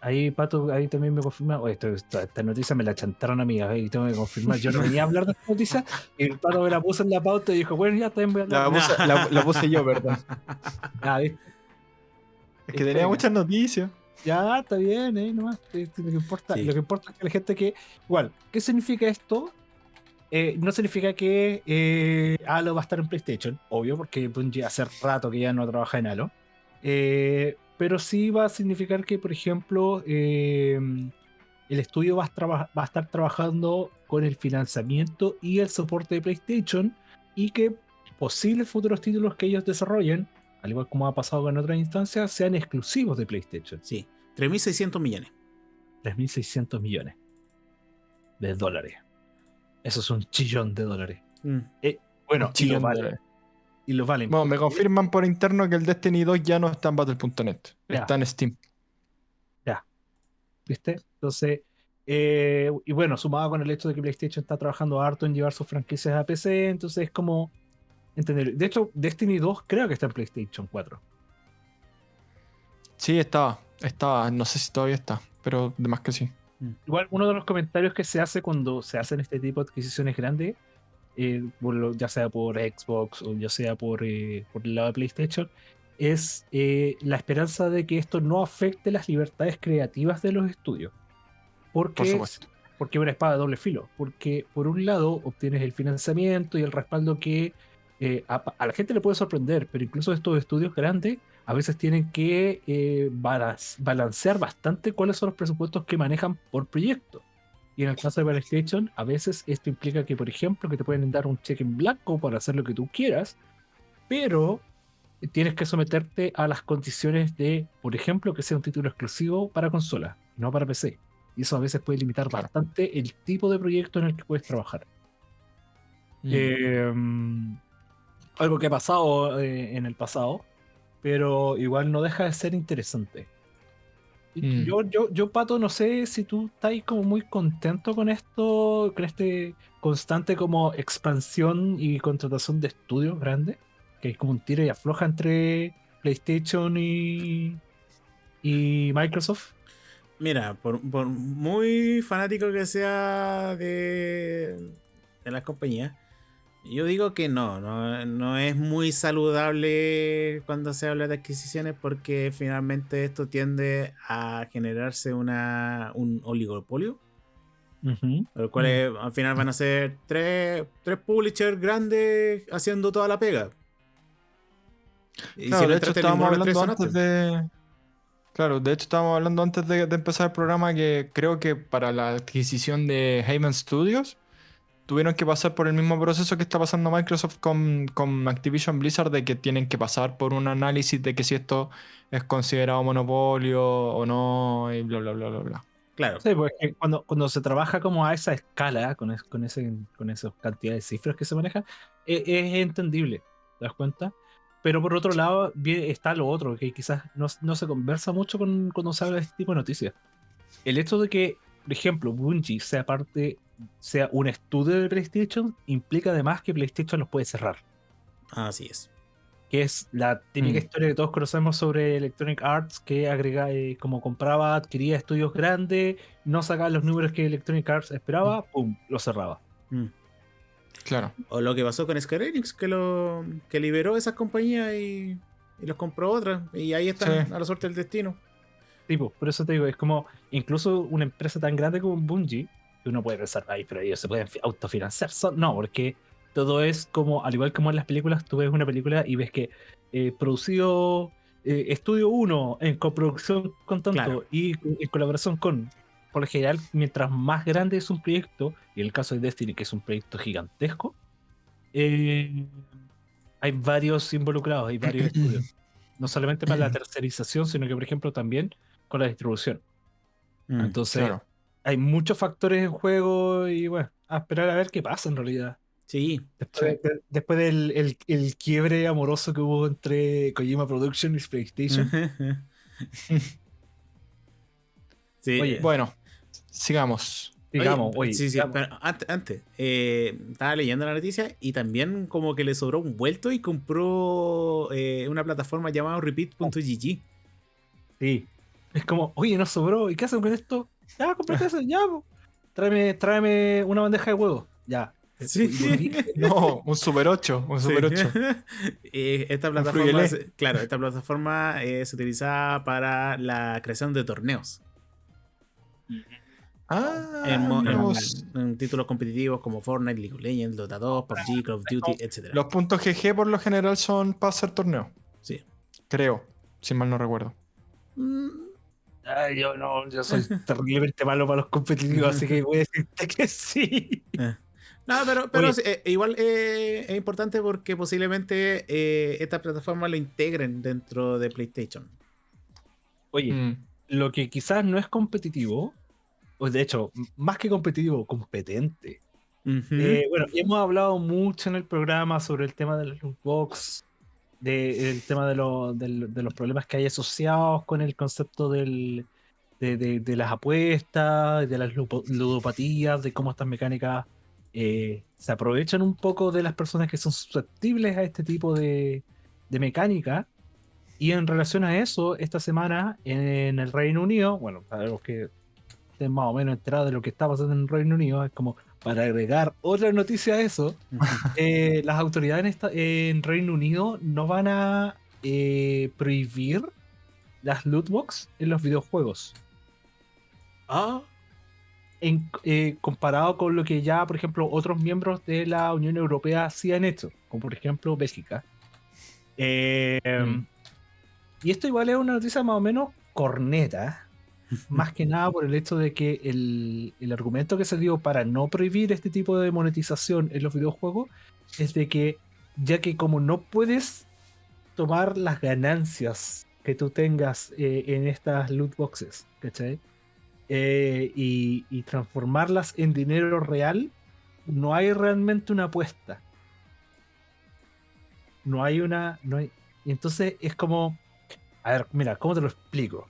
Ahí, Pato, ahí también me confirma. Oye, esto- esta, esta noticia me la chantaron a mí, ahí tengo que confirmar. Yo no venía a hablar de esta noticia y el Pato me la puso en la pauta y dijo, bueno, ya también voy a hablar. La puse, la- la puse yo, ¿verdad? Ah, ¿viste? Es que tenía muchas noticias. Ya, está bien, eh, nomás. Eh, Lo que importa, Sí. lo que importa es que la gente que. Igual, ¿qué significa esto? Eh, no significa que eh, Halo va a estar en PlayStation, obvio, porque Bungie hace rato que ya no trabaja en Halo. Eh, pero sí va a significar que, por ejemplo, eh, el estudio va a, traba- va a estar trabajando con el financiamiento y el soporte de PlayStation y que posibles futuros títulos que ellos desarrollen, al igual como ha pasado en otras instancias, sean exclusivos de PlayStation. Sí. 3.600 millones. 3.600 millones de dólares. Eso es un chillón de dólares. Mm. Bueno, Un y lo valen. dólares. Y lo valen. Bueno, me confirman por interno que el Destiny 2 ya no está en Battle.net. Ya. Está en Steam. ¿Viste? Entonces, eh, y bueno, sumado con el hecho de que PlayStation está trabajando harto en llevar sus franquicias a PC, entonces es como entender. De hecho, Destiny 2 creo que está en PlayStation 4. Sí, estaba. Estaba. No sé si todavía está. Pero de más que sí. Igual, uno de los comentarios que se hace cuando se hacen este tipo de adquisiciones grandes, eh, por ya sea por Xbox o ya sea por, eh, por el lado de PlayStation, es eh, la esperanza de que esto no afecte las libertades creativas de los estudios. Porque, Por supuesto. porque es una espada de doble filo. Porque por un lado obtienes el financiamiento y el respaldo que eh, a, a la gente le puede sorprender, pero incluso estos estudios grandes a veces tienen que eh, balancear bastante cuáles son los presupuestos que manejan por proyecto. Y en el caso de PlayStation, a veces esto implica que, por ejemplo, que te pueden dar un cheque en blanco para hacer lo que tú quieras, pero tienes que someterte a las condiciones de, por ejemplo, que sea un título exclusivo para consola, no para PC. Y eso a veces puede limitar bastante el tipo de proyecto en el que puedes trabajar. Eh, algo que ha pasado eh, en el pasado, pero igual no deja de ser interesante. Mm. Yo, yo, yo, Pato, no sé si tú estás como muy contento con esto, con este constante como expansión y contratación de estudios grandes, que es como un tiro y afloja entre PlayStation y, y Microsoft. Mira, por, por muy fanático que sea de, de las compañías, yo digo que no, no, no es muy saludable cuando se habla de adquisiciones porque finalmente esto tiende a generarse una, un oligopolio. Ujú. Los cuales al final van a ser tres, tres publishers grandes haciendo toda la pega. Y Claro, si de hecho estábamos los hablando antes de. Claro, de hecho estábamos hablando antes de, de empezar el programa que creo que para la adquisición de Haven Studios tuvieron que pasar por el mismo proceso que está pasando Microsoft con, con Activision Blizzard de que tienen que pasar por un análisis de que si esto es considerado monopolio o no y bla bla bla bla bla. Claro. Sí, porque cuando, cuando se trabaja como a esa escala, con, es- con, ese, con esa cantidad de cifras que se manejan, e- es, entendible, ¿te das cuenta? Pero por otro lado, bien, está lo otro, que quizás no, no se conversa mucho con, cuando se habla de este tipo de noticias. El hecho de que, por ejemplo, Bungie sea parte, sea un estudio de PlayStation, implica además que PlayStation los puede cerrar. Así es. que es la típica Mm. historia que todos conocemos sobre Electronic Arts, que agrega, eh, como compraba, adquiría estudios grandes, no sacaba los números que Electronic Arts esperaba, pum, lo cerraba. Mm. Claro. O lo que pasó con Square Enix, que lo que liberó esas compañías y, y los compró otras. Y ahí están Sí. a la suerte del destino. Tipo, por eso te digo, es como incluso una empresa tan grande como Bungie, uno puede pensar, ay, pero ellos se pueden fi- autofinanciar. No, porque todo es como, al igual como en las películas, tú ves una película y ves que eh, producido eh, Estudio 1 en coproducción con tanto Claro. y en colaboración con. Por lo general, mientras más grande es un proyecto, y en el caso de Destiny, que es un proyecto gigantesco, eh, hay varios involucrados, hay varios *clears throat* estudios. No solamente para la tercerización, sino que, por ejemplo, también con la distribución. Mm. Entonces, Claro. Hay muchos factores en juego y bueno, a esperar a ver qué pasa en realidad. Sí. Después, de- después del el, el quiebre amoroso que hubo entre Kojima Productions y PlayStation. *laughs* sí. Oye, Bueno, sigamos. digamos, Oye, oye, sí, sí, digamos, pero antes, antes, eh, estaba leyendo la noticia y también como que le sobró un vuelto y compró eh, una plataforma llamada repeat.gg. sí. Es como, oye, nos sobró, ¿y qué hacen con esto? Ya, cómprate eso, ya, po. Tráeme, tráeme una bandeja de huevos. Ya. Sí. *laughs* No, un Super 8. Un Super 8. Eh, *laughs* esta Un plataforma, se- claro, esta plataforma eh, se utiliza para la creación de torneos. Ah, en, títulos competitivos como Fortnite, League of Legends, Dota 2, PUBG, Call of Duty, etc. Los puntos GG por lo general son para hacer torneo. Sí. Creo, si mal no recuerdo. Mm, Ay, yo no, yo soy *laughs* terriblemente malo para los competitivos, así que voy a decirte *laughs* que sí. eh. No, pero, pero sí, eh, igual eh, es importante porque posiblemente eh, esta plataforma lo integren dentro de PlayStation. Oye, Mm. lo que quizás no es competitivo, o de hecho, más que competitivo, competente. Eh, bueno, hemos hablado mucho en el programa sobre el tema de los loot box, de, tema de, de los problemas que hay asociados con el concepto del, de, las apuestas, de las ludopatías, de cómo estas mecánicas eh, se aprovechan un poco de las personas que son susceptibles a este tipo de, de mecánica. Y en relación a eso, esta semana en el Reino Unido, bueno, para los que estén más o menos enterados de lo que está pasando en el Reino Unido, es como para agregar otra noticia a eso, *laughs* eh, las autoridades en, esta- en Reino Unido no van a eh, prohibir las loot box en los videojuegos. Ah, En, eh, comparado con lo que ya, por ejemplo, otros miembros de la Unión Europea sí han hecho, como por ejemplo Bélgica. Mm. Y esto igual es una noticia más o menos corneta, más *laughs* que nada por el hecho de que el, el argumento que se dio para no prohibir este tipo de monetización en los videojuegos es de que, ya que como no puedes tomar las ganancias que tú tengas eh, en estas loot boxes, ¿cachai? Eh, y, y transformarlas en dinero real, no hay realmente una apuesta. No hay una. No hay, entonces es como. A ver, mira, ¿cómo te lo explico?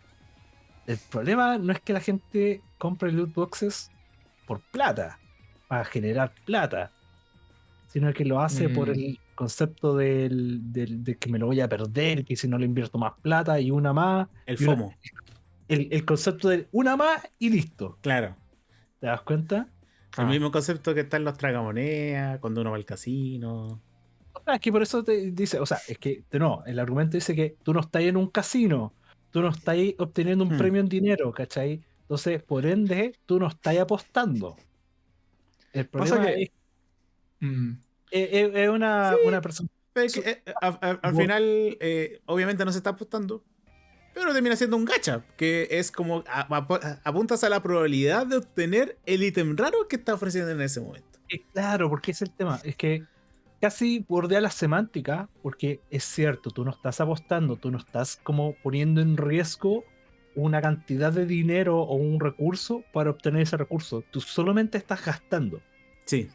El problema no es que la gente compre loot boxes por plata, para generar plata, sino que lo hace por Mm. el concepto del, del- de que me lo voy a perder, que si no le invierto más plata y una más. el una- FOMO. el, el concepto de una más y listo. Claro. ¿Te das cuenta? El Ah. mismo concepto que está en los tragamonedas, cuando uno va al casino. O sea, es que por eso te dice, o sea, es que no, el argumento dice que tú no estás en un casino, tú no estás obteniendo un Hmm. premio en dinero, ¿cachai? Entonces, por ende, tú no estás apostando. El Pasa problema que- es, Mm. es- es- es una, Sí. una persona. Pero es que, eh, a- a- al final, eh, obviamente no se está apostando. Pero termina siendo un gacha, que es como a- a- apuntas a la probabilidad de obtener el ítem raro que está ofreciendo en ese momento. Eh, Claro, porque es el tema. Es que casi bordea la semántica, porque es cierto, tú no estás apostando, tú no estás como poniendo en riesgo una cantidad de dinero o un recurso para obtener ese recurso. Tú solamente estás gastando. Sí,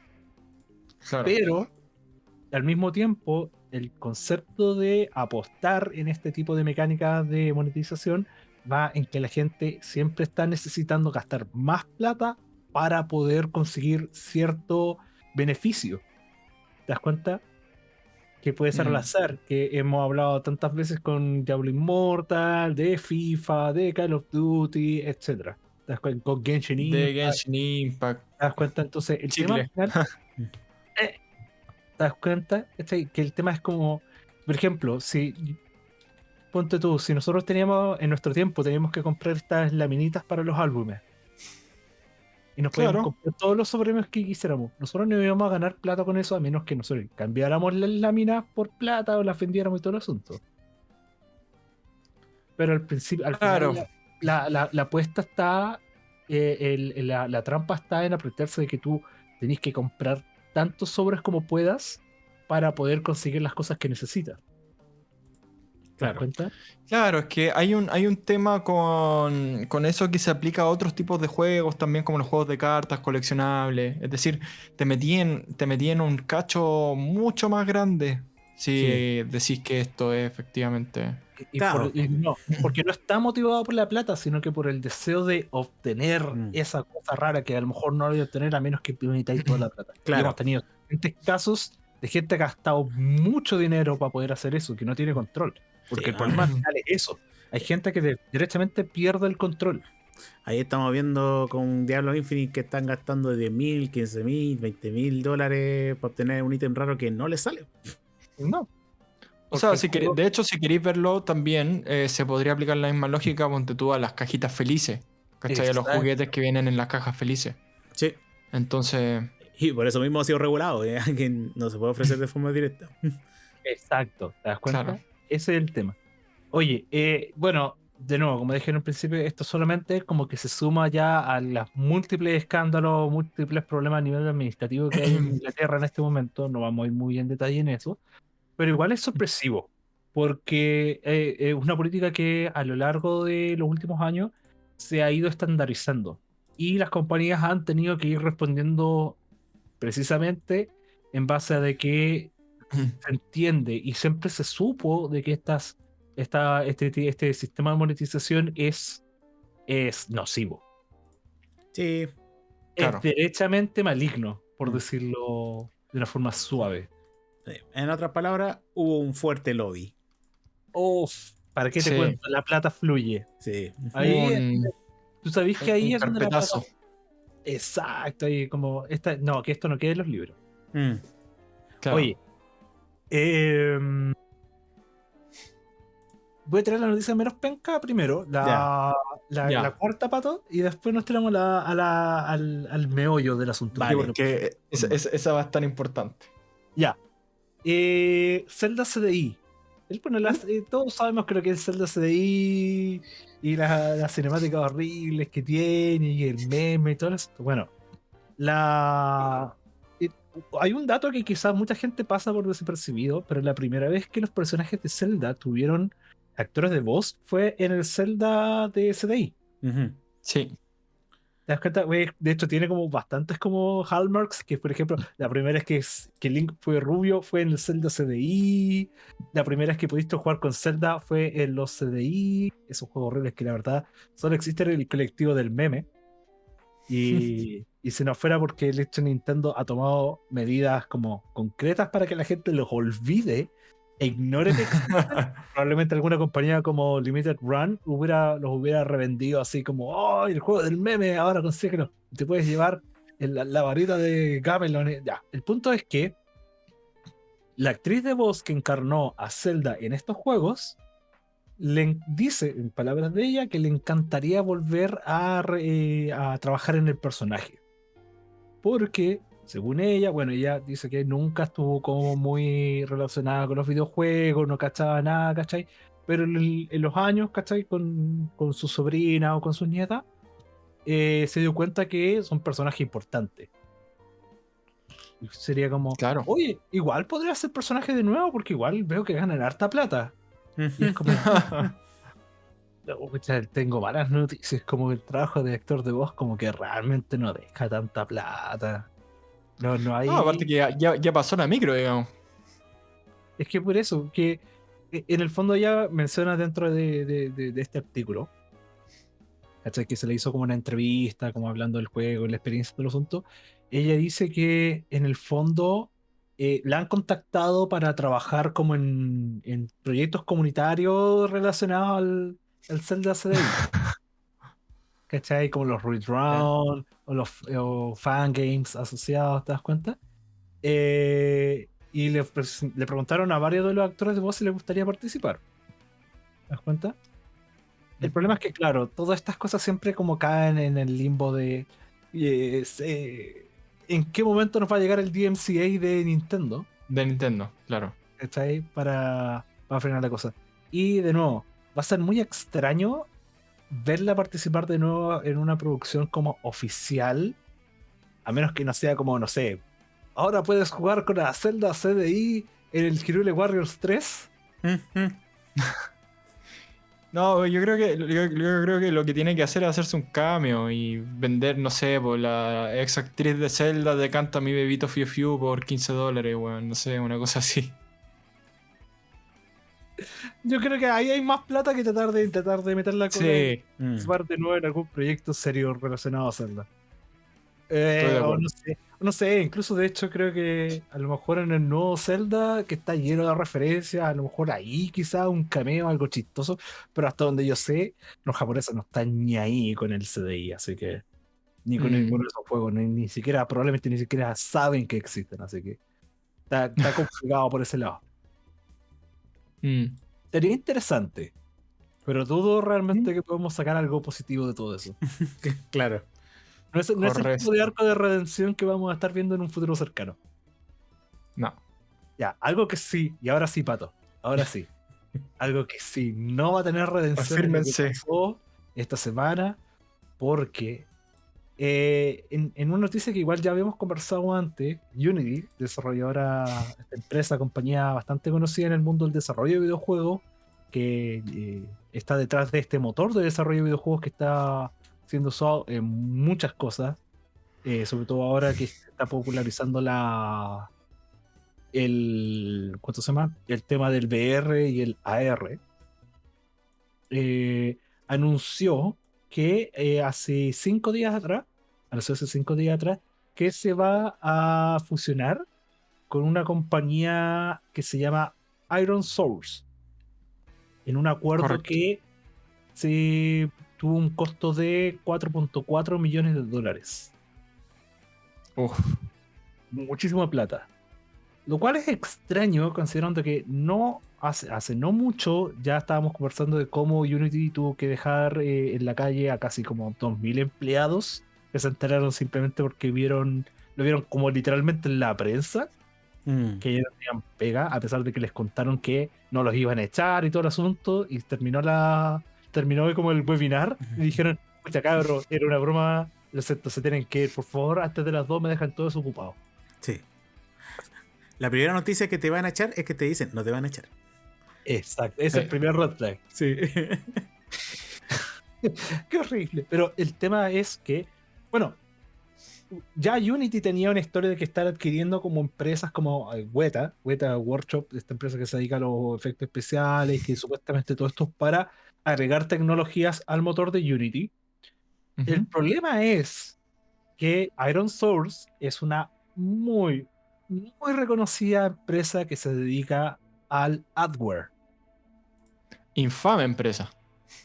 Claro. Pero al mismo tiempo, el concepto de apostar en este tipo de mecánicas de monetización va en que la gente siempre está necesitando gastar más plata para poder conseguir cierto beneficio. ¿Te das cuenta? Que puede ser al Mm. azar, que hemos hablado tantas veces con Diablo Immortal, de FIFA, de Call of Duty, etc. ¿Te das cuenta? Con Genshin de Impact. Genshin Impact. ¿Te das cuenta? Entonces, el tema Chicle. al final, *laughs* eh, ¿Te das cuenta? ¿Cachai? Que el tema es como, por ejemplo, si ponte tú, si nosotros teníamos en nuestro tiempo teníamos que comprar estas laminitas para los álbumes y nos podíamos Claro. comprar todos los sobrepremios que quisiéramos, nosotros no íbamos a ganar plata con eso a menos que nosotros cambiáramos las láminas por plata o las vendiéramos y todo el asunto. Pero al principio, al final, Claro. la, la, la- la apuesta está, eh, el- la trampa está en apretarse de que tú tenés que comprar tantos sobres como puedas para poder conseguir las cosas que necesitas. ¿Te das claro. cuenta? Claro, es que hay un, hay un tema con, con eso que se aplica a otros tipos de juegos, también como los juegos de cartas coleccionables. Es decir, te metí en, te metí en un cacho mucho más grande si decís que esto es efectivamente. Y Claro. por- y no, porque no está motivado por la plata, sino que por el deseo de obtener Mm. esa cosa rara que a lo mejor no lo voy a obtener a menos que necesitáis toda la plata. Y Claro. hemos tenido diferentes casos de gente que ha gastado mucho dinero para poder hacer eso, que no tiene control. Porque Sí, el problema final es eso. Hay gente que de- directamente pierde el control. Ahí estamos viendo con Diablo Infinite que están gastando 10 mil, 15 mil, 20 mil dólares para obtener un ítem raro que no les sale. No. O sea, si de hecho, si queréis verlo también, eh, se podría aplicar la misma lógica, ponte tú a las cajitas felices. ¿Cachai? A los juguetes que vienen en las cajas felices. Sí. Entonces, Y por eso mismo ha sido regulado, ¿eh? *laughs* que no se puede ofrecer de forma directa. Exacto, ¿te das cuenta? Claro. Ese es el tema. Oye, eh, bueno, de nuevo, como dije en un principio, esto solamente como que se suma ya a los múltiples escándalos, múltiples problemas a nivel administrativo que hay en *clears throat* Inglaterra en este momento. No vamos a ir muy en detalle en eso, pero igual es sorpresivo, porque eh, es una política que a lo largo de los últimos años se ha ido estandarizando y las compañías han tenido que ir respondiendo precisamente en base a de que se entiende y siempre se supo de que estas, esta, este, este sistema de monetización es, es nocivo. Sí, Claro. Es derechamente maligno, por Mm. decirlo de una forma suave. En otras palabras, hubo un fuerte lobby. Uf, ¿para qué te Sí. cuento? La plata fluye. Sí. Ahí, un, ¿Tú sabés que ahí un es donde la plata... Exacto, ahí como... Esta... No, que esto no quede en los libros. Mm. Claro. Oye, em, voy a traer la noticia menos penca primero, la, la, cuarta pato, y después nos tiramos la- a la- al, al meollo del asunto. Vale. Que bueno, que esa, esa- esa va a estar importante. ya. Eh, Zelda CDI. Pone las, eh, todos sabemos creo que es Zelda CDI y las las cinemáticas horribles que tiene y el meme y todo eso. Bueno, la hay un dato que quizás mucha gente pasa por desapercibido, pero la primera vez que los personajes de Zelda tuvieron actores de voz fue en el Zelda de. Sí. ¿Te das cuenta? Güey, De hecho, tiene como bastantes como hallmarks, que por ejemplo, la primera vez que, es- que Link fue rubio fue en el Zelda CDI, la primera vez que pudiste jugar con Zelda fue en los CDI, esos juegos horribles que la verdad solo existen en el colectivo del meme. Y, *laughs* y si no fuera porque el hecho Nintendo ha tomado medidas como concretas para que la gente los olvide, e ignore que *laughs* probablemente alguna compañía como Limited Run hubiera, los hubiera revendido así como, oh, el juego del meme, ahora consíguelo, te puedes llevar la, la varita de Gamelon. Ya, el punto es que la actriz de voz que encarnó a Zelda en estos juegos le dice, en palabras de ella, que le encantaría volver a, eh, a trabajar en el personaje. Porque, según ella, bueno, ella dice que nunca estuvo como muy relacionada con los videojuegos, no cachaba nada, ¿cachai? Pero en, los años, ¿cachai? Con, con, su sobrina o con sus nietas, eh, se dio cuenta que son personajes importantes. Sería como, claro. oye, igual podría ser personaje de nuevo porque igual veo que ganan harta plata. Y es como, *laughs* tengo malas noticias, como el trabajo de actor de voz como que realmente no deja tanta plata. No, no hay... No, aparte que ya, ya, pasó la micro, digamos. Es que por eso, que e, en el fondo ya menciona dentro de, de, de este artículo, que se le hizo como una entrevista, como hablando del juego, la experiencia del asunto, ella dice que en el fondo eh, la han contactado para trabajar como en, en proyectos comunitarios relacionados al, al Zelda CDI. *laughs* ¿Cachai? Como los Redrun o los fan games asociados, ¿te das cuenta? Eh, y le, le, preguntaron a varios de los actores de voz si les gustaría participar. ¿Te das cuenta? El problema es que, claro, todas estas cosas siempre como caen en el limbo de... Eh, ¿En qué momento nos va a llegar el DMCA de Nintendo? De Nintendo, claro. Está ahí para, para frenar la cosa. Y de nuevo, va a ser muy extraño verla participar de nuevo en una producción como oficial, a menos que no sea como, no sé, ahora puedes jugar con la Zelda CDI en el Hyrule Warriors 3. No, yo creo que yo, creo que lo que tiene que hacer es hacerse un cambio y vender, no sé, por la ex actriz de Zelda de Canta mi bebito Fiu Fiu por 15 dólares, weón, no sé, una cosa así. Yo creo que ahí hay más plata que tratar de tratar de meterla con sí. Mm. de nuevo en algún proyecto serio relacionado a Zelda. Eh, no sé, no sé, incluso de hecho creo que a lo mejor en el nuevo Zelda, que está lleno de referencias, a lo mejor ahí quizá un cameo, algo chistoso, pero hasta donde yo sé, los japoneses no están ni ahí con el CDI, así que ni con mm. ninguno de esos juegos, ni, siquiera, probablemente ni siquiera saben que existen, así que está, *laughs* complicado por ese lado. Mm. Sería interesante, pero dudo realmente que podemos sacar algo positivo de todo eso. *laughs* claro. No es, el tipo de arco de redención que vamos a estar viendo en un futuro cercano. No. Ya, algo que sí, y ahora sí, Pato. Ahora sí. *laughs* algo que sí, no va a tener redención esta semana, porque eh, en, una noticia que igual ya habíamos conversado antes, Unity, desarrolladora, esta empresa, compañía bastante conocida en el mundo del desarrollo de videojuegos, que eh, está detrás de este motor de desarrollo de videojuegos que está siendo usado en muchas cosas, eh, sobre todo ahora que se está popularizando la el ¿cuánto se llama? el tema del VR y el AR. Eh, anunció que eh, hace cinco días atrás, anunció hace cinco días atrás, que se va a fusionar con una compañía que se llama Iron Source. En un acuerdo que se tuvo un costo de 4.4 millones de dólares. Uf. Muchísima plata. Lo cual es extraño considerando que no hace, hace no mucho ya estábamos conversando de cómo Unity tuvo que dejar eh, en la calle a casi como 2.000 empleados que se enteraron simplemente porque vieron, lo vieron como literalmente en la prensa, mm. que ya no tenían pega, a pesar de que les contaron que no los iban a echar y todo el asunto, y terminó la, terminó como el webinar y dijeron, pucha cabro, era una broma, lo siento, se tienen que ir, por favor, antes de las dos me dejan todos ocupados. Sí. La primera noticia que te van a echar es que te dicen, no te van a echar. Exacto, es el primer red flag. Sí. *laughs* *laughs* Qué horrible. Pero el tema es que, bueno, ya Unity tenía una historia de que estar adquiriendo como empresas como eh, Weta, Weta Workshop, esta empresa que se dedica a los efectos especiales, que supuestamente todo esto es para agregar tecnologías al motor de Unity. El problema es que Iron Source es una muy, muy reconocida empresa que se dedica al adware. Infame empresa.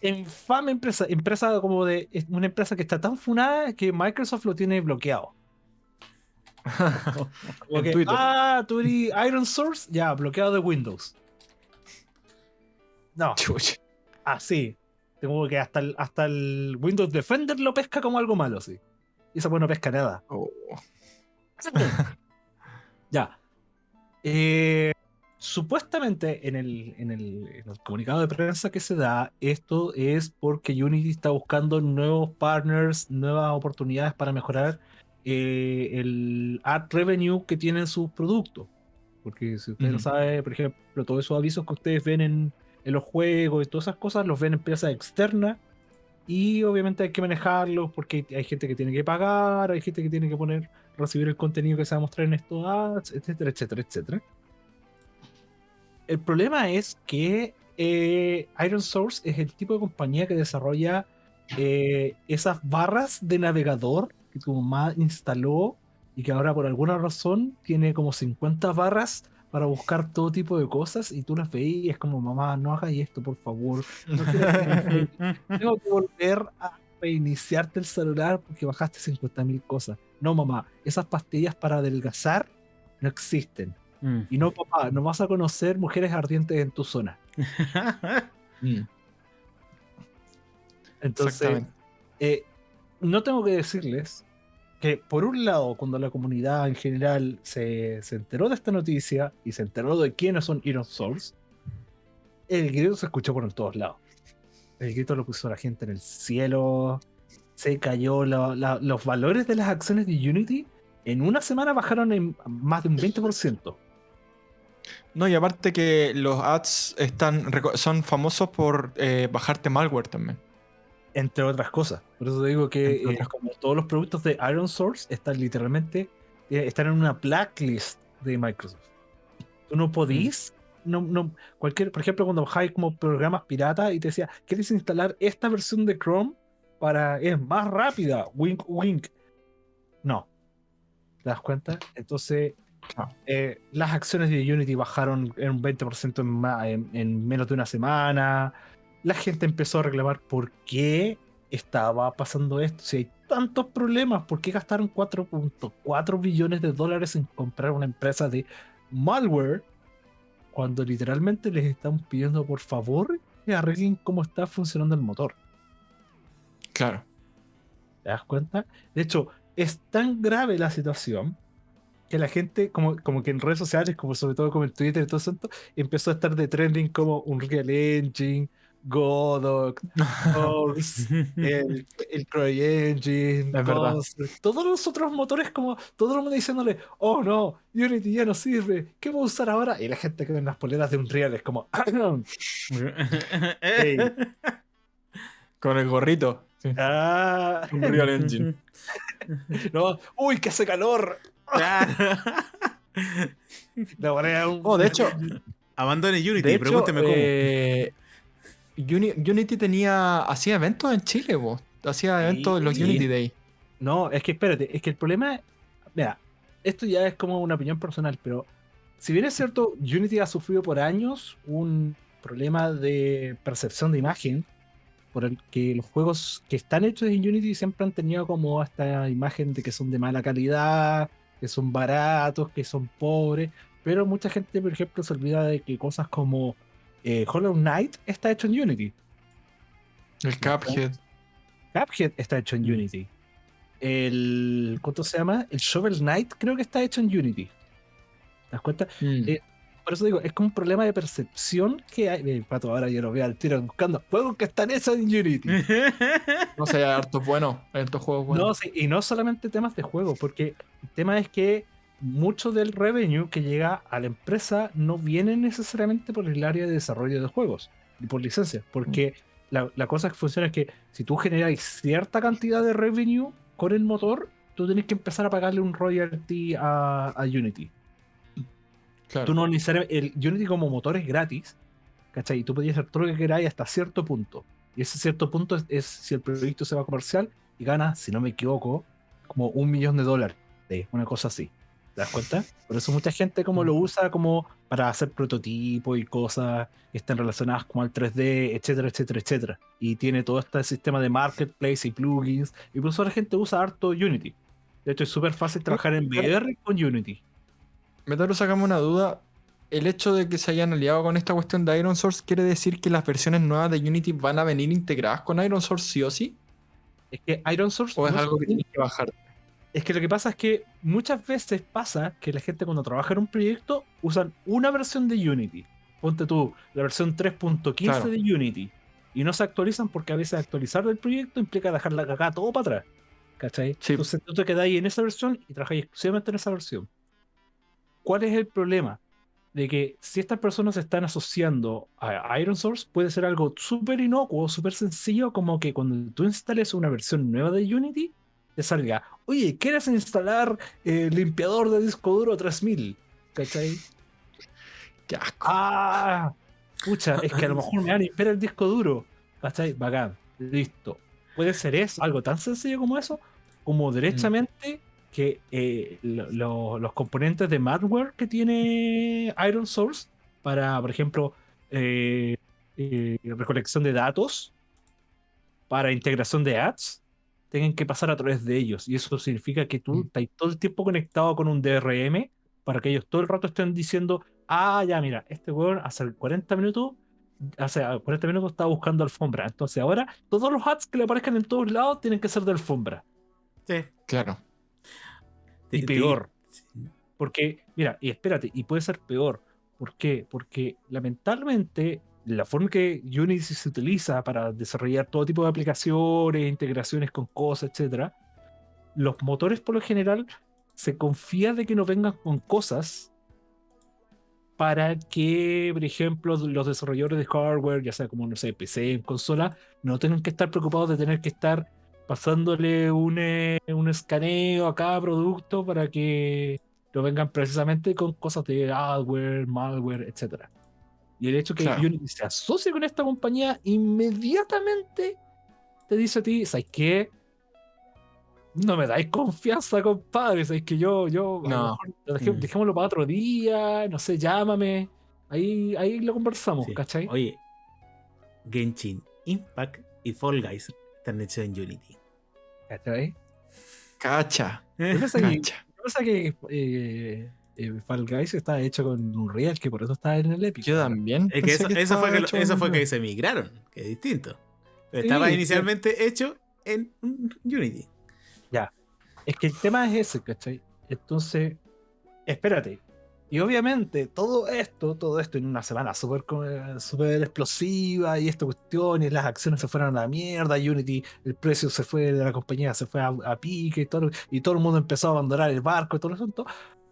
Infame empresa, empresa como de una empresa que está tan funada que Microsoft lo tiene bloqueado. *laughs* Twitter. ah, tú eres Iron Source, ya, bloqueado de Windows. No, Chucha. Así. Tengo que hasta el, hasta el Windows Defender lo pesca como algo malo, sí. Y esa pues no pesca nada. Oh. *laughs* ya. Eh, supuestamente en el, en, el, en el comunicado de prensa que se da, esto es porque Unity está buscando nuevos partners, nuevas oportunidades para mejorar eh, el ad revenue que tienen sus productos. Porque si usted lo Ujú. sabe, por ejemplo, todos esos avisos que ustedes ven en, en los juegos y todas esas cosas, los ven en empresas externas. Y obviamente hay que manejarlos porque hay gente que tiene que pagar, hay gente que tiene que poner, recibir el contenido que se va a mostrar en estos ads, etcétera, etcétera, etcétera. El problema es que eh, Iron Source es el tipo de compañía que desarrolla eh, esas barras de navegador que tu mamá instaló y que ahora por alguna razón tiene como 50 barras para buscar todo tipo de cosas y tú las veis y es como mamá no hagas esto por favor no que *laughs* tengo que volver a reiniciarte el celular porque bajaste 50.000 cosas. No mamá esas pastillas para adelgazar no existen. Mm. y no papá no vas a conocer mujeres ardientes en tu zona. *laughs* Mm, entonces eh, no tengo que decirles que por un lado, cuando la comunidad en general se, se enteró de esta noticia y se enteró de quiénes son Iron Souls, el grito se escuchó por todos lados. El grito lo puso la gente en el cielo, se cayó, los valores de las acciones de Unity en una semana bajaron en más de un 20%. No, y aparte que los ads están son famosos por eh, bajarte malware también. Entre otras cosas. Por eso digo que eh, como todos los productos de Iron Source están literalmente eh, están en una blacklist de Microsoft. Tú no podís, no, no, cualquier, por ejemplo, cuando bajáis como programas pirata y te decía, ¿quieres instalar esta versión de Chrome para es más rápida? Wink, wink. No. ¿Te das cuenta? Entonces, Ah. eh, las acciones de Unity bajaron en un 20% en, ma- en- en menos de una semana. La gente empezó a reclamar por qué estaba pasando esto. Si hay tantos problemas, ¿por qué gastaron 4.4 billones de dólares en comprar una empresa de malware cuando literalmente les están pidiendo por favor que arreglen cómo está funcionando el motor? Claro. ¿Te das cuenta? De hecho, es tan grave la situación que la gente, como, como que en redes sociales, como sobre todo como en Twitter y todo eso, empezó a estar de trending como Unreal Engine, Godot, *laughs* el, el CryEngine, todos los otros motores como todo el mundo diciéndole, oh no, Unity ya no sirve, ¿qué voy a usar ahora? Y la gente que ve en las poleras de Unreal es como, *laughs* Ey. Con el gorrito. Sí. ah, Unreal Engine. *laughs* no, uy, que hace calor. Oh, de hecho, Abandone Unity, de hecho pregúnteme cómo. eh, Uni- Unity tenía hacía eventos en Chile, vos. Hacía eventos en los Sí. Unity Day. No, es que espérate, es que el problema, mira, esto ya es como una opinión personal, pero si bien es cierto, Unity ha sufrido por años un problema de percepción de imagen, por el que los juegos que están hechos en Unity siempre han tenido como esta imagen de que son de mala calidad, que son baratos, que son pobres, pero mucha gente, por ejemplo, se olvida de que cosas como eh, Hollow Knight está hecho en Unity. El Cuphead. Cuphead está hecho en Unity. El. ¿Cuánto se llama? El Shovel Knight creo que está hecho en Unity. ¿Te das cuenta? Mm. Eh, Por eso digo, es como un problema de percepción que hay. El pato ahora yo lo veo al tiro buscando juegos que están hechos en Unity. *laughs* No sé, hay hartos buenos. Hay hartos juegos buenos. No, sí, y no solamente temas de juego, porque el tema es que mucho del revenue que llega a la empresa no viene necesariamente por el área de desarrollo de juegos y por licencias, porque la, la cosa que funciona es que si tú generas cierta cantidad de revenue con el motor, tú tienes que empezar a pagarle un royalty a, a Unity. Claro. Tú no necesariamente, el Unity como motor es gratis, ¿cachai? Y tú podías hacer todo lo que queráis hasta cierto punto. Y ese cierto punto es, es si el proyecto se va comercial y gana, si no me equivoco, como un millón de dólares, una cosa así. ¿Te das cuenta? Por eso mucha gente como lo usa como para hacer prototipos y cosas que están relacionadas como al 3D, etcétera, etcétera, etcétera. Y tiene todo este sistema de marketplace y plugins. Y por eso la gente usa harto Unity. De hecho, es súper fácil trabajar en VR con Unity. Metaro, sacamos una duda. ¿El hecho de que se hayan aliado con esta cuestión de Iron Source quiere decir que las versiones nuevas de Unity van a venir integradas con Iron Source sí o sí? Es que Iron Source. ¿O es no algo que tiene- tienes que bajar? Es que lo que pasa es que muchas veces pasa que la gente cuando trabaja en un proyecto usan una versión de Unity. Ponte tú, la versión 3.15 Claro. de Unity. Y no se actualizan porque a veces actualizar el proyecto implica dejar la cagada todo para atrás. ¿Cachai? Sí. Entonces tú te quedas ahí en esa versión y trabajáis exclusivamente en esa versión. ¿Cuál es el problema? De que si estas personas se están asociando a Iron Source, puede ser algo súper inocuo, súper sencillo, como que cuando tú instales una versión nueva de Unity, te salga, oye, ¿quieres instalar el limpiador de disco duro 3000? ¿Cachai? Qué asco. Ah, pucha, es que a lo mejor me van a limpiar el disco duro. ¿Cachai? Bacán, listo. Puede ser eso, algo tan sencillo como eso, como derechamente que eh, lo- lo- los componentes de malware que tiene Iron Source para, por ejemplo, eh, eh, recolección de datos, para integración de ads, tengan que pasar a través de ellos. Y eso significa que tú Mm. estás todo el tiempo conectado con un DRM para que ellos todo el rato estén diciendo, ah, ya, mira, este weón hace 40 minutos, hace 40 minutos estaba buscando alfombra. Entonces ahora todos los ads que le aparezcan en todos lados tienen que ser de alfombra. Sí. Claro. Y peor. sí. Porque, mira, y espérate, y puede ser peor. ¿Por qué? Porque lamentablemente la forma que Unity se utiliza para desarrollar todo tipo de aplicaciones, integraciones con cosas, etcétera, los motores por lo general se confía de que no vengan con cosas para que, por ejemplo, los desarrolladores de hardware, ya sea como, no sé, PC, consola, no tengan que estar preocupados de tener que estar pasándole un, eh, un escaneo a cada producto para que no vengan precisamente con cosas de adware, malware, etc. Y el hecho que Claro. Unity se asocie con esta compañía inmediatamente te dice a ti, ¿sabes qué? No me dais confianza, compadre. ¿Sabes que yo, yo, a lo No. mejor Mm. dejémoslo para otro día, no sé, llámame. Ahí, ahí lo conversamos, Sí. ¿cachai? Oye, Genshin Impact y Fall Guys están hechos en Unity. ¿Cachai? Cacha. Yo pensé que, Cacha. yo pensé que eh, eh, Fall Guys está hecho con Unreal, que por eso está en el Epic. Yo también. Es que eso, fue que, eso fue que se migraron, que es distinto. Estaba Sí, inicialmente hecho en Unity. Es que el tema es ese, ¿cachai? Entonces, espérate. Y obviamente todo esto, todo esto en una semana súper súper explosiva y esta cuestión y las acciones se fueron a la mierda, Unity, el precio se fue de la compañía, se fue a, a pique y todo, y todo el mundo empezó a abandonar el barco y todo el asunto.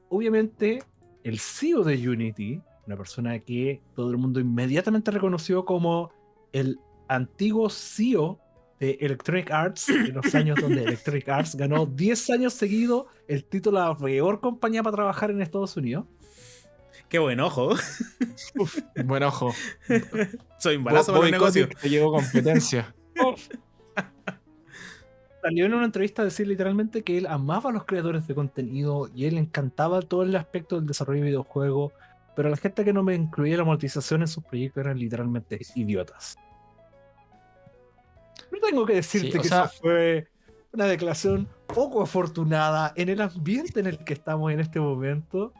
Obviamente, el CEO de Unity, una persona que todo el mundo inmediatamente reconoció como el antiguo CEO de Electronic Arts, en los años donde Electronic Arts ganó *laughs* 10 años seguidos el título de la peor compañía para trabajar en Estados Unidos. Qué buen ojo. Buen ojo. *laughs* Soy un balazo para. Kotick te competencia. Salió en una entrevista a decir literalmente que él amaba a los creadores de contenido y él encantaba todo el aspecto del desarrollo de videojuegos, pero la gente que no me incluía la monetización en sus proyectos eran literalmente idiotas. No tengo que decirte Sí, que sea- esa fue una declaración poco afortunada en el ambiente en el que estamos en este momento.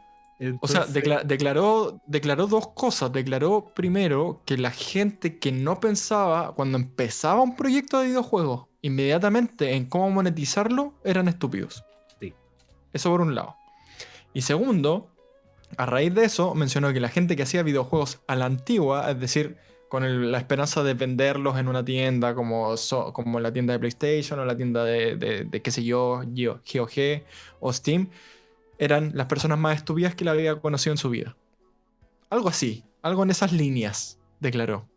O sea, decla- declaró, declaró dos cosas. Declaró primero que la gente que no pensaba cuando empezaba un proyecto de videojuegos inmediatamente en cómo monetizarlo eran estúpidos. Sí. Eso por un lado. Y segundo, a raíz de eso mencionó que la gente que hacía videojuegos a la antigua, es decir, con el- la esperanza de venderlos en una tienda como, so- como la tienda de PlayStation o la tienda de, de- de qué sé yo, GOG o Steam, eran las personas más estúpidas que la había conocido en su vida. Algo así, algo en esas líneas, declaró.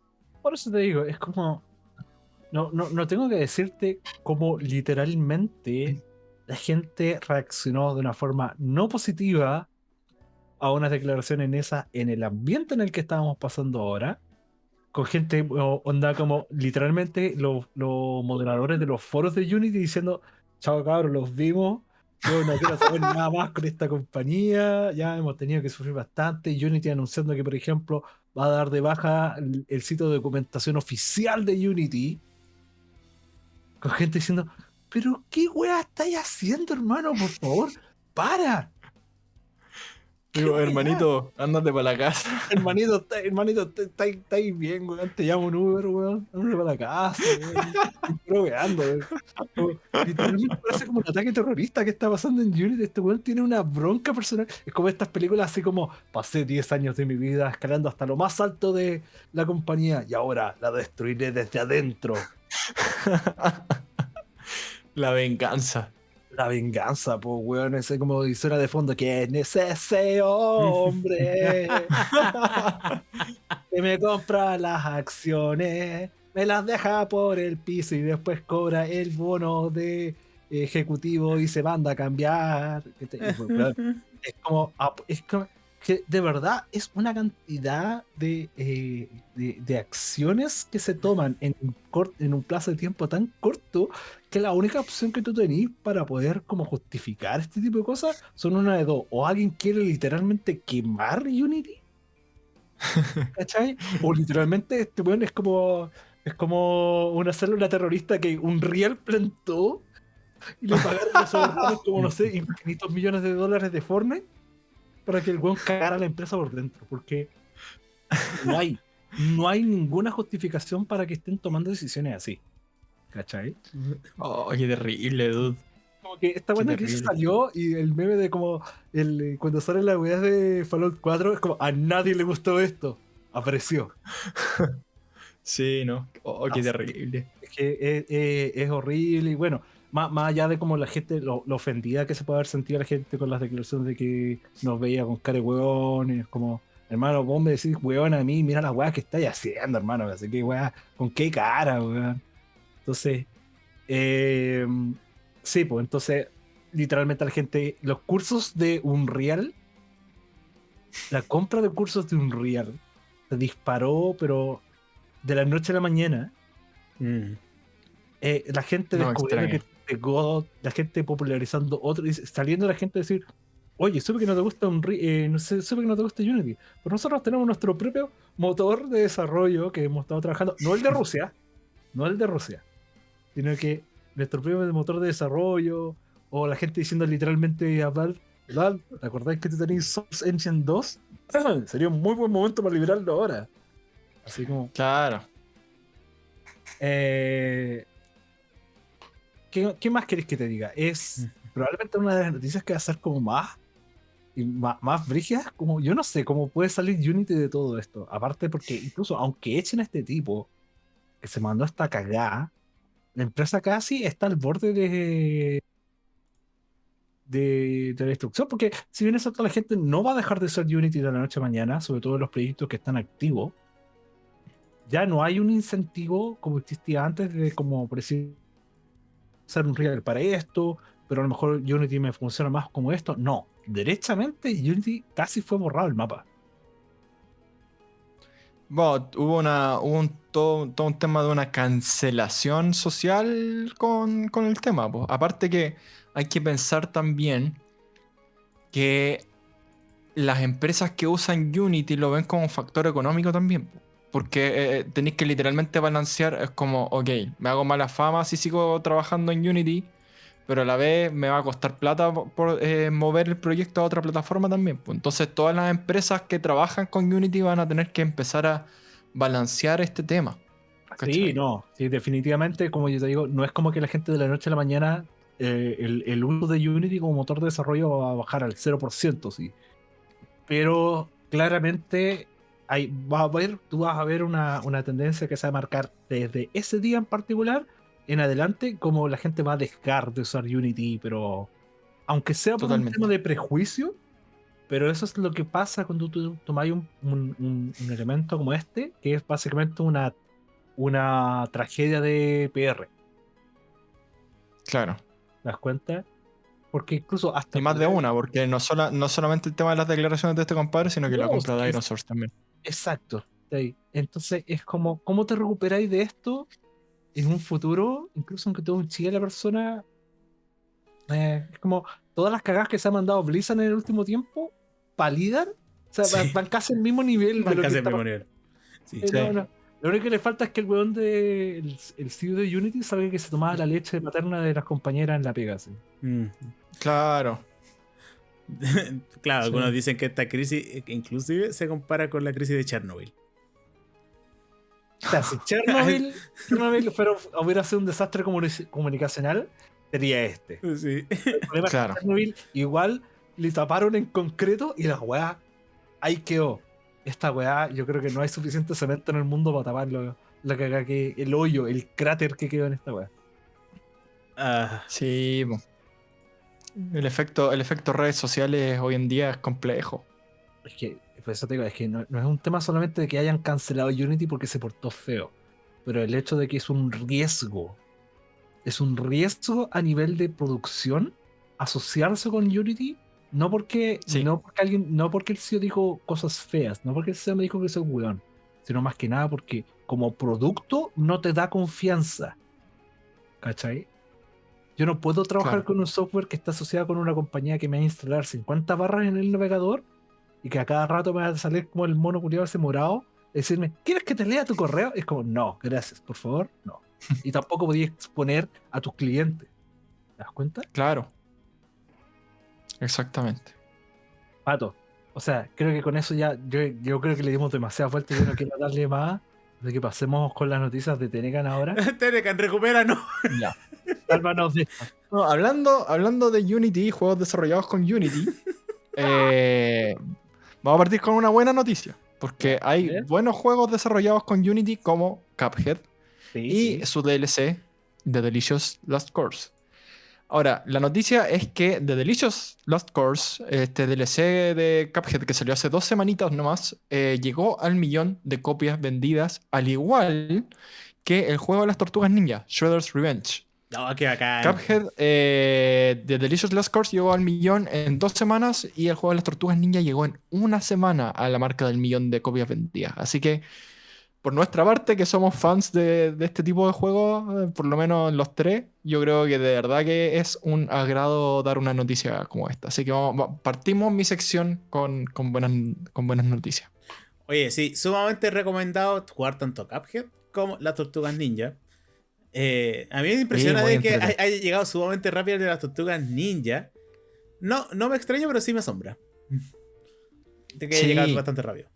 Por eso te digo, es como. No, no, no tengo que decirte cómo literalmente la gente reaccionó de una forma no positiva a unas declaraciones en esa, en el ambiente en el que estábamos pasando ahora. Con gente, onda como literalmente los, los moderadores de los foros de Unity diciendo, chao cabros, los vimos, yo no quiero saber nada más con esta compañía, ya hemos tenido que sufrir bastante. Unity anunciando que, por ejemplo, va a dar de baja el, sitio de documentación oficial de Unity. Con gente diciendo, pero ¿qué weá estáis haciendo, hermano? Por favor, para. Digo, *laughs* hermanito, ándate para la casa. Hermanito, está- hermanito, estáis estáis bien, weón. Te llamo un Uber, weón. Ándate para la casa, weón. Proveando, Literalmente parece como un ataque terrorista que está pasando en Unity. Este weón tiene una bronca personal. Es como estas películas así como pasé 10 años de mi vida escalando hasta lo más alto de la compañía y ahora la destruiré desde adentro. *laughs* La venganza. La venganza, pues, weón, ese como suena de fondo, ¿quién es ese hombre *laughs* que me compra las acciones, me las deja por el piso y después cobra el bono de ejecutivo y se manda a cambiar? Pues, Es como, es como que de verdad es una cantidad de, eh, de, de acciones que se toman en un, cort- en un plazo de tiempo tan corto que la única opción que tú tenés para poder como justificar este tipo de cosas son una de dos. O alguien quiere literalmente quemar Unity. *laughs* ¿Cachai? O literalmente este weón es como. Es como una célula terrorista que un real plantó y le pagaron los *laughs* como, no sé, infinitos millones de dólares de Fortnite para que el weón cagara a la empresa por dentro. Porque no hay, no hay ninguna justificación para que estén tomando decisiones así. ¿Cachai? Oh, qué terrible, dude. Como que esta buena que salió y el meme de como el, eh, cuando sale la weá de Fallout 4 es como a nadie le gustó esto. Apareció. *laughs* Sí, no. Oh, qué terrible. Es que es, es- es horrible y bueno, más, más allá de como la gente, lo, lo ofendida que se puede haber sentido la gente con las declaraciones de que nos veía con cara de weón y es como, hermano, vos me decís weón a mí, mira las weas que estáis haciendo, hermano, así que weá, con qué cara, weón. Entonces, eh, sí, pues entonces, literalmente la gente, los cursos de Unreal, la compra de cursos de Unreal se disparó, pero de la noche a la mañana Mm. eh, la gente No, que de God, la gente popularizando otro, saliendo la gente a decir, oye, supe que no te gusta un no sé, supe que no te gusta Unity, pero nosotros tenemos nuestro propio motor de desarrollo que hemos estado trabajando, no el de *laughs* Rusia, no el de Rusia, sino que nuestro propio motor de desarrollo, o la gente diciendo literalmente a Valve, Valve, ¿te acordáis que tú tenéis Source Engine 2? *clears throat* Sería un muy buen momento para liberarlo ahora. Así como, Claro. eh, ¿qué, qué más querés que te diga? Es probablemente una de las noticias que va a ser como más y más, más brígidas, como yo no sé cómo puede salir Unity de todo esto. Aparte porque incluso aunque echen a este tipo que se mandó esta cagada, la empresa casi está al borde de de, de la destrucción, porque si bien eso toda la gente no va a dejar de ser Unity de la noche a mañana, sobre todo los proyectos que están activos, ya no hay un incentivo como existía antes de como por decir ser un real para esto, pero a lo mejor Unity me funciona más como esto. No, derechamente Unity casi fue borrado el mapa. Bueno, hubo, una, un, todo, todo un tema de una cancelación social con, con el tema. po. Aparte que hay que pensar también que las empresas que usan Unity lo ven como un factor económico también. po. Porque eh, tenéis que literalmente balancear, es como, ok, me hago mala fama si sigo trabajando en Unity, pero a la vez me va a costar plata por, eh, mover el proyecto a otra plataforma también. pues. Entonces todas las empresas que trabajan con Unity van a tener que empezar a balancear este tema. Sí, no, sí, definitivamente, como yo te digo, no es como que la gente de la noche a la mañana eh, el, el uso de Unity como motor de desarrollo va a bajar al 0%, sí. Pero claramente hay, va a haber, tú vas a ver una, una tendencia que se va a marcar desde ese día en particular en adelante, como la gente va a dejar de usar Unity, pero aunque sea por Totalmente. un tema de prejuicio, pero eso es lo que pasa cuando tú tomas un, un- un- un elemento como este, que es básicamente una, una tragedia de PR. Claro. ¿Te das cuenta? Porque incluso hasta. Y más de una, porque no, sola- no solamente el tema de las declaraciones de este compadre, sino que la No, compra de Iron Source también. Exacto. de ahí. Entonces es como, ¿cómo te recuperáis de esto en un futuro? Incluso aunque todo un chile la persona. eh, es como, todas las cagadas que se ha mandado Blizzard en el último tiempo validan. O sea, van, Sí. van casi al mismo nivel. de Van lo que casi al está mismo nivel. Sí. Eh, no, no. Lo único que le falta es que el weón de el, el CEO de Unity sabe que se tomaba la leche materna de las compañeras en la pega. sí. Mm. Claro. *laughs* claro, Sí. algunos dicen que esta crisis eh, inclusive se compara con la crisis de Chernobyl. O sea, si Chernobyl, *laughs* Chernobyl fuera- hubiera sido un desastre comuni- comunicacional, sería este. *laughs* Sí. El problema Claro. es que Chernobyl igual le taparon en concreto y la weá ahí quedó. Esta weá, yo creo que no hay suficiente cemento en el mundo para taparlo. La cagada que, el hoyo, el cráter que quedó en esta weá. Ah, Sí. po. El efecto, el efecto redes sociales hoy en día es complejo. Es que, por eso te digo, es que no, no es un tema solamente de que hayan cancelado Unity porque se portó feo, pero el hecho de que es un riesgo, es un riesgo a nivel de producción asociarse con Unity, no porque, Sí. no porque alguien, no porque el CEO dijo cosas feas, no porque el CEO me dijo que soy un weón, sino más que nada porque como producto no te da confianza. ¿Cachai? Yo no puedo trabajar Claro. con un software que está asociado con una compañía que me va a instalar 50 barras en el navegador y que a cada rato me va a salir como el mono culiado ese morado, decirme, ¿quieres que te lea tu correo? Es como, no, gracias, por favor, no. *laughs* Y tampoco podías exponer a tus clientes. ¿Te das cuenta? Claro. Exactamente. Pato. O sea, creo que con eso ya, yo, yo creo que le dimos demasiada y yo no quiero darle más. De que pasemos con las noticias de Tenecan ahora. *laughs* Tenecan, recupéranos. Ya. Sálvanos de. No, hablando, hablando de Unity, juegos desarrollados con Unity, *laughs* eh, vamos a partir con una buena noticia. Porque hay buenos juegos desarrollados con Unity como Cuphead Sí, y sí. su DLC, The Delicious Last Course. Ahora, la noticia es que The Delicious Last Course, este DLC de Cuphead que salió hace dos semanitas nomás, eh, llegó al millón de copias vendidas, al igual que el juego de las tortugas ninja, Shredder's Revenge. No, qué bacán. Cuphead, eh, The Delicious Last Course llegó al millón en dos semanas y el juego de las tortugas ninja llegó en una semana a la marca del millón de copias vendidas. Así que, por nuestra parte, que somos fans de, de este tipo de juegos, eh, por lo menos los tres, yo creo que de verdad que es un agrado dar una noticia como esta. Así que vamos, partimos mi sección con, con buenas, con buenas noticias. Oye, sí, sumamente recomendado jugar tanto Cuphead como las Tortugas Ninja. Eh, a mí me impresiona de que hay- haya llegado sumamente rápido el de las Tortugas Ninja. No, no me extraña, pero sí me asombra. De que haya llegado bastante rápido.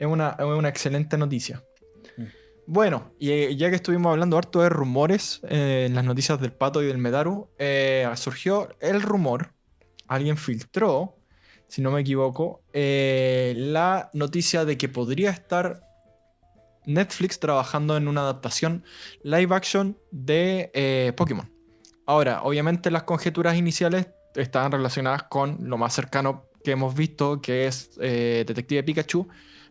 Es una, es una excelente noticia. Mm. Bueno, y eh, ya que estuvimos hablando harto de rumores eh, en las noticias del Pato y del Medaru, eh, surgió el rumor, alguien filtró, si no me equivoco, eh, la noticia de que podría estar Netflix trabajando en una adaptación live action de Pokémon. Ahora, obviamente las conjeturas iniciales estaban relacionadas con lo más cercano que hemos visto, que es Detective Pikachu,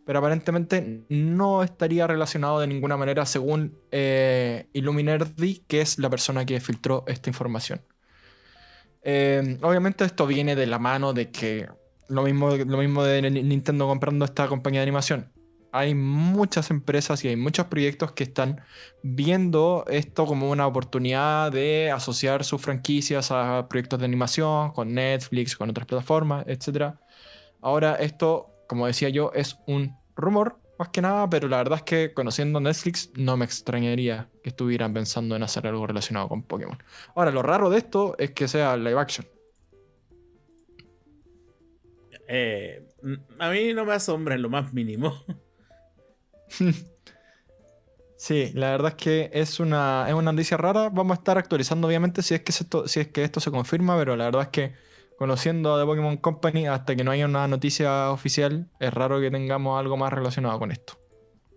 pero aparentemente no estaría relacionado de ninguna manera según eh, Illuminerdi, que es la persona que filtró esta información. Eh, obviamente esto viene de la mano de que lo mismo, lo mismo de Nintendo comprando esta compañía de animación. Hay muchas empresas y hay muchos proyectos que están viendo esto como una oportunidad de asociar sus franquicias a proyectos de animación con Netflix, con otras plataformas, etc. Ahora esto, como decía yo, es un rumor más que nada, pero la verdad es que conociendo Netflix no me extrañaría que estuvieran pensando en hacer algo relacionado con Pokémon. Ahora, lo raro de esto es que sea live action. Eh, mm, a mí no me asombra en lo más mínimo. *laughs* Sí, la verdad es que es una, es una noticia rara. Vamos a estar actualizando, obviamente, si es, que esto, si es que esto se confirma, pero la verdad es que conociendo a The Pokémon Company, hasta que no haya una noticia oficial, es raro que tengamos algo más relacionado con esto.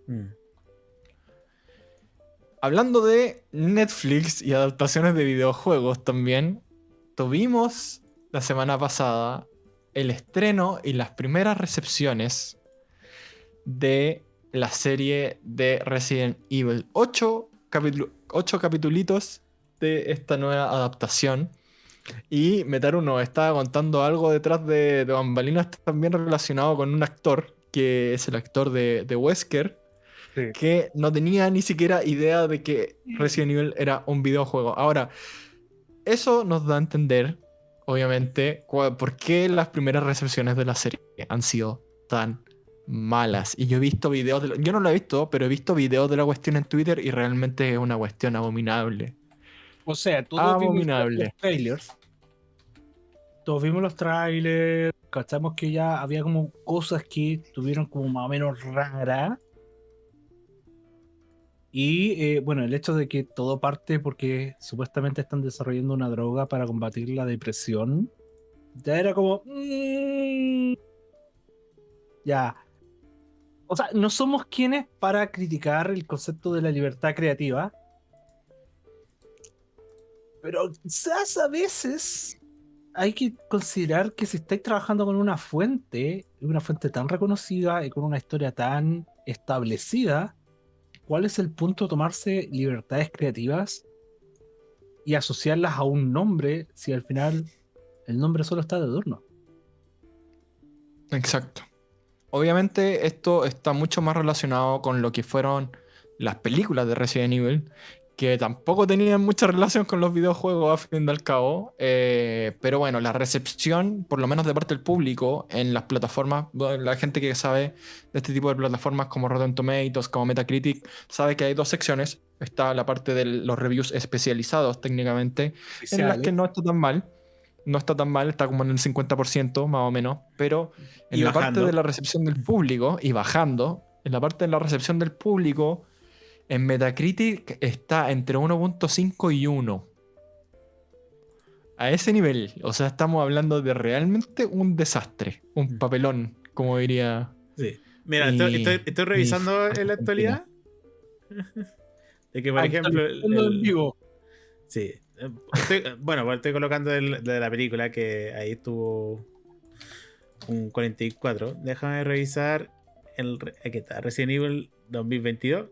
Mm. Hablando de Netflix y adaptaciones de videojuegos también, tuvimos la semana pasada el estreno y las primeras recepciones de la serie de Resident Evil. 8, capitulitos de esta nueva adaptación. Y Metaru nos estaba contando algo detrás de, de bambalinas también relacionado con un actor, que es el actor de, de Wesker, Sí. que no tenía ni siquiera idea de que Resident Evil era un videojuego. Ahora, eso nos da a entender, obviamente, por qué las primeras recepciones de la serie han sido tan malas. Y yo he visto videos, de yo no lo he visto, pero he visto videos de la cuestión en Twitter y realmente es una cuestión abominable. O sea, todos abominable. vimos los trailers. Todos vimos los trailers, cachamos que ya había como cosas que tuvieron como más o menos raras. Y eh, bueno, el hecho de que todo parte porque supuestamente están desarrollando una droga para combatir la depresión, ya era como... Mm, ya. O sea, no somos quienes para criticar el concepto de la libertad creativa. Pero quizás a veces hay que considerar que si estáis trabajando con una fuente, una fuente tan reconocida y con una historia tan establecida, ¿cuál es el punto de tomarse libertades creativas y asociarlas a un nombre si al final el nombre solo está de adorno? Exacto. Obviamente esto está mucho más relacionado con lo que fueron las películas de Resident Evil que tampoco tenían mucha relación con los videojuegos a fin del cabo, eh, pero bueno, la recepción, por lo menos de parte del público, en las plataformas, la gente que sabe de este tipo de plataformas como Rotten Tomatoes, como Metacritic, sabe que hay dos secciones, está la parte de los reviews especializados técnicamente, en las que no está tan mal, no está tan mal, está como en el 50% más o menos, pero en la parte de la recepción del público, y bajando, en la parte de la recepción del público, en Metacritic está entre 1.5 y 1. A ese nivel. O sea, estamos hablando de realmente un desastre. Un mm. papelón, como diría. Sí. Mira, estoy, revisando en la actualidad. *laughs* de que, por ejemplo. El, Sí. bueno, pues estoy colocando el, de la película que ahí estuvo un 44. Déjame revisar el. Aquí está, Resident Evil 2022.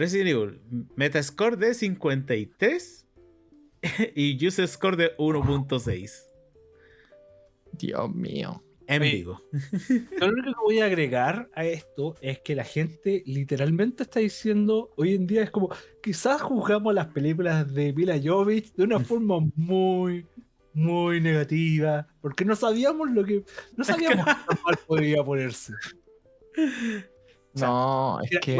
Resident Evil, Metascore de 53 *laughs* y User Score de 1.6. Dios mío. En vivo. *laughs* Lo único que voy a agregar a esto es que la gente literalmente está diciendo, hoy en día es como, quizás juzgamos las películas de Mila Jovich de una forma muy, muy negativa, porque no sabíamos lo que, no sabíamos qué mal podía ponerse. no, es que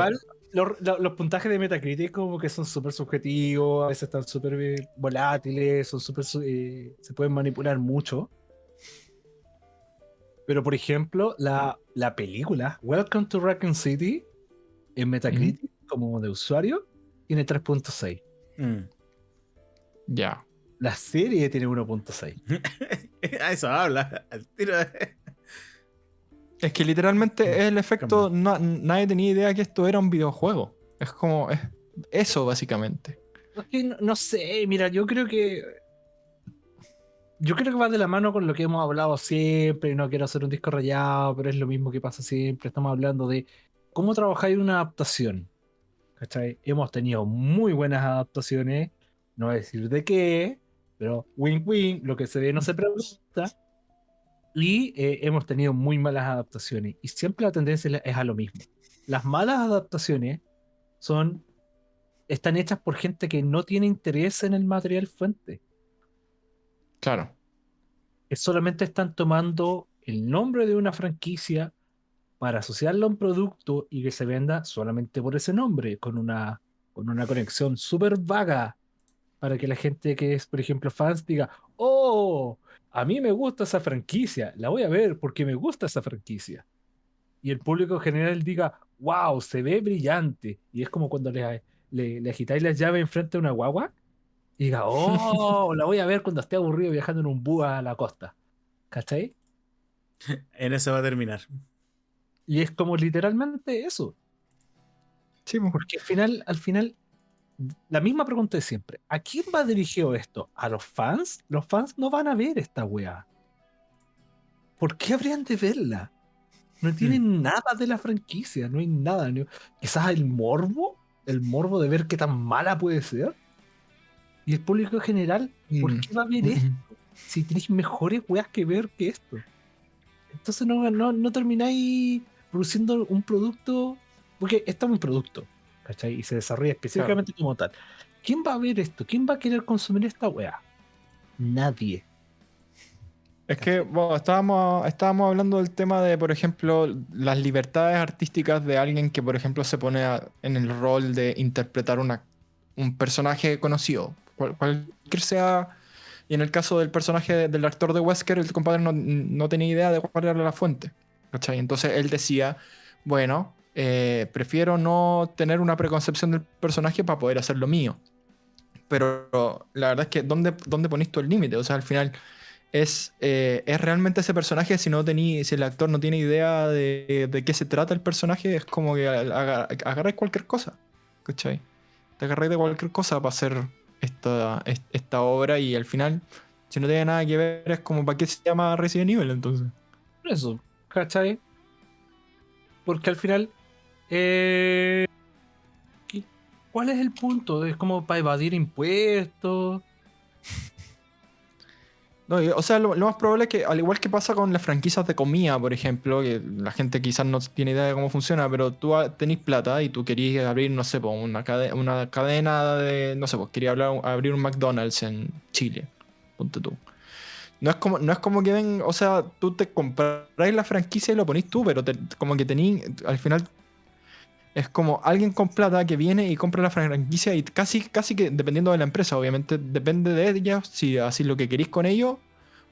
los, puntajes de Metacritic como que son súper subjetivos, a veces están súper volátiles, son súper eh, se pueden manipular mucho. Pero por ejemplo, la, la película Welcome to Raccoon City en Metacritic como de usuario tiene 3.6. Mm. Ya. La serie tiene 1.6. *laughs* a eso habla. Al tiro de... Es que literalmente es el efecto. nadie tenía idea que esto era un videojuego. Es como. Es eso, básicamente. no, sé, mira, yo creo que. Yo creo que va de la mano con lo que hemos hablado siempre. Y no quiero hacer un disco rayado, pero es lo mismo que pasa siempre. Estamos hablando de cómo trabajar en una adaptación. ¿Cachai? Hemos tenido muy buenas adaptaciones. No voy a decir de qué, pero win-win, lo que se ve no se pregunta. Y eh, hemos tenido muy malas adaptaciones. Y siempre la tendencia es a lo mismo. Las malas adaptaciones son. están hechas por gente que no tiene interés en el material fuente. Claro. Que solamente están tomando el nombre de una franquicia para asociarlo a un producto y que se venda solamente por ese nombre, con una, con una conexión súper vaga, para que la gente que es, por ejemplo, fans diga, oh, a mí me gusta esa franquicia, la voy a ver porque me gusta esa franquicia. Y el público en general diga, wow, se ve brillante. Y es como cuando le, le, agitáis las llaves enfrente de una guagua y diga, oh, la voy a ver cuando esté aburrido viajando en un búho a la costa. ¿Cachai? *laughs* En eso va a terminar. Y es como literalmente eso. Sí, pues. porque al final, al final la misma pregunta de siempre. ¿A quién va dirigido esto? ¿A los fans? Los fans no van a ver esta weá. ¿Por qué habrían de verla? No tienen hmm. nada de la franquicia, no hay nada. Quizás el morbo, el morbo de ver qué tan mala puede ser. Y el público en general, ¿por hmm. qué va a ver hmm. esto? Si tenéis mejores weas que ver que esto. Entonces no, no, no termináis produciendo un producto, porque esto es un producto y se desarrolla específicamente como tal. ¿Quién va a ver esto? ¿Quién va a querer consumir esta weá? nadie. Es que bueno, estábamos, estábamos hablando del tema de, por ejemplo, las libertades artísticas de alguien que, por ejemplo, se pone en el rol de interpretar una, un personaje conocido. cualquier sea. Y en el caso del personaje del actor de Wesker, el compadre no, tenía idea de cuál era la fuente. ¿cachai? Entonces él decía, bueno, eh, prefiero no tener una preconcepción del personaje para poder hacer lo mío. Pero la verdad es que, ¿dónde, dónde pones tú el límite? O sea, al final es, eh, es realmente ese personaje si no tení, si el actor no tiene idea de, de qué se trata el personaje, es como que agarráis cualquier cosa. ¿Cachai? Te agarráis de cualquier cosa para hacer esta, esta obra y al final, si no tiene nada que ver, es como para qué se llama Resident Evil entonces. Eso, ¿cachai? Porque al final, eh, ¿cuál es el punto? Es como para evadir impuestos. *laughs* No, o sea, lo, más probable es que, al igual que pasa con las franquicias de comida, por ejemplo, que la gente quizás no tiene idea de cómo funciona, pero tú tenés plata y tú querías abrir, no sé, una, una cadena de, no sé, pues abrir un McDonald's en Chile, ponte tú. No es como, no es como que ven, o sea, tú te compras la franquicia y lo ponís tú, pero como que tenés, al final es como alguien con plata que viene y compra la franquicia y casi, casi que dependiendo de la empresa, obviamente depende de ella si así lo que queréis con ellos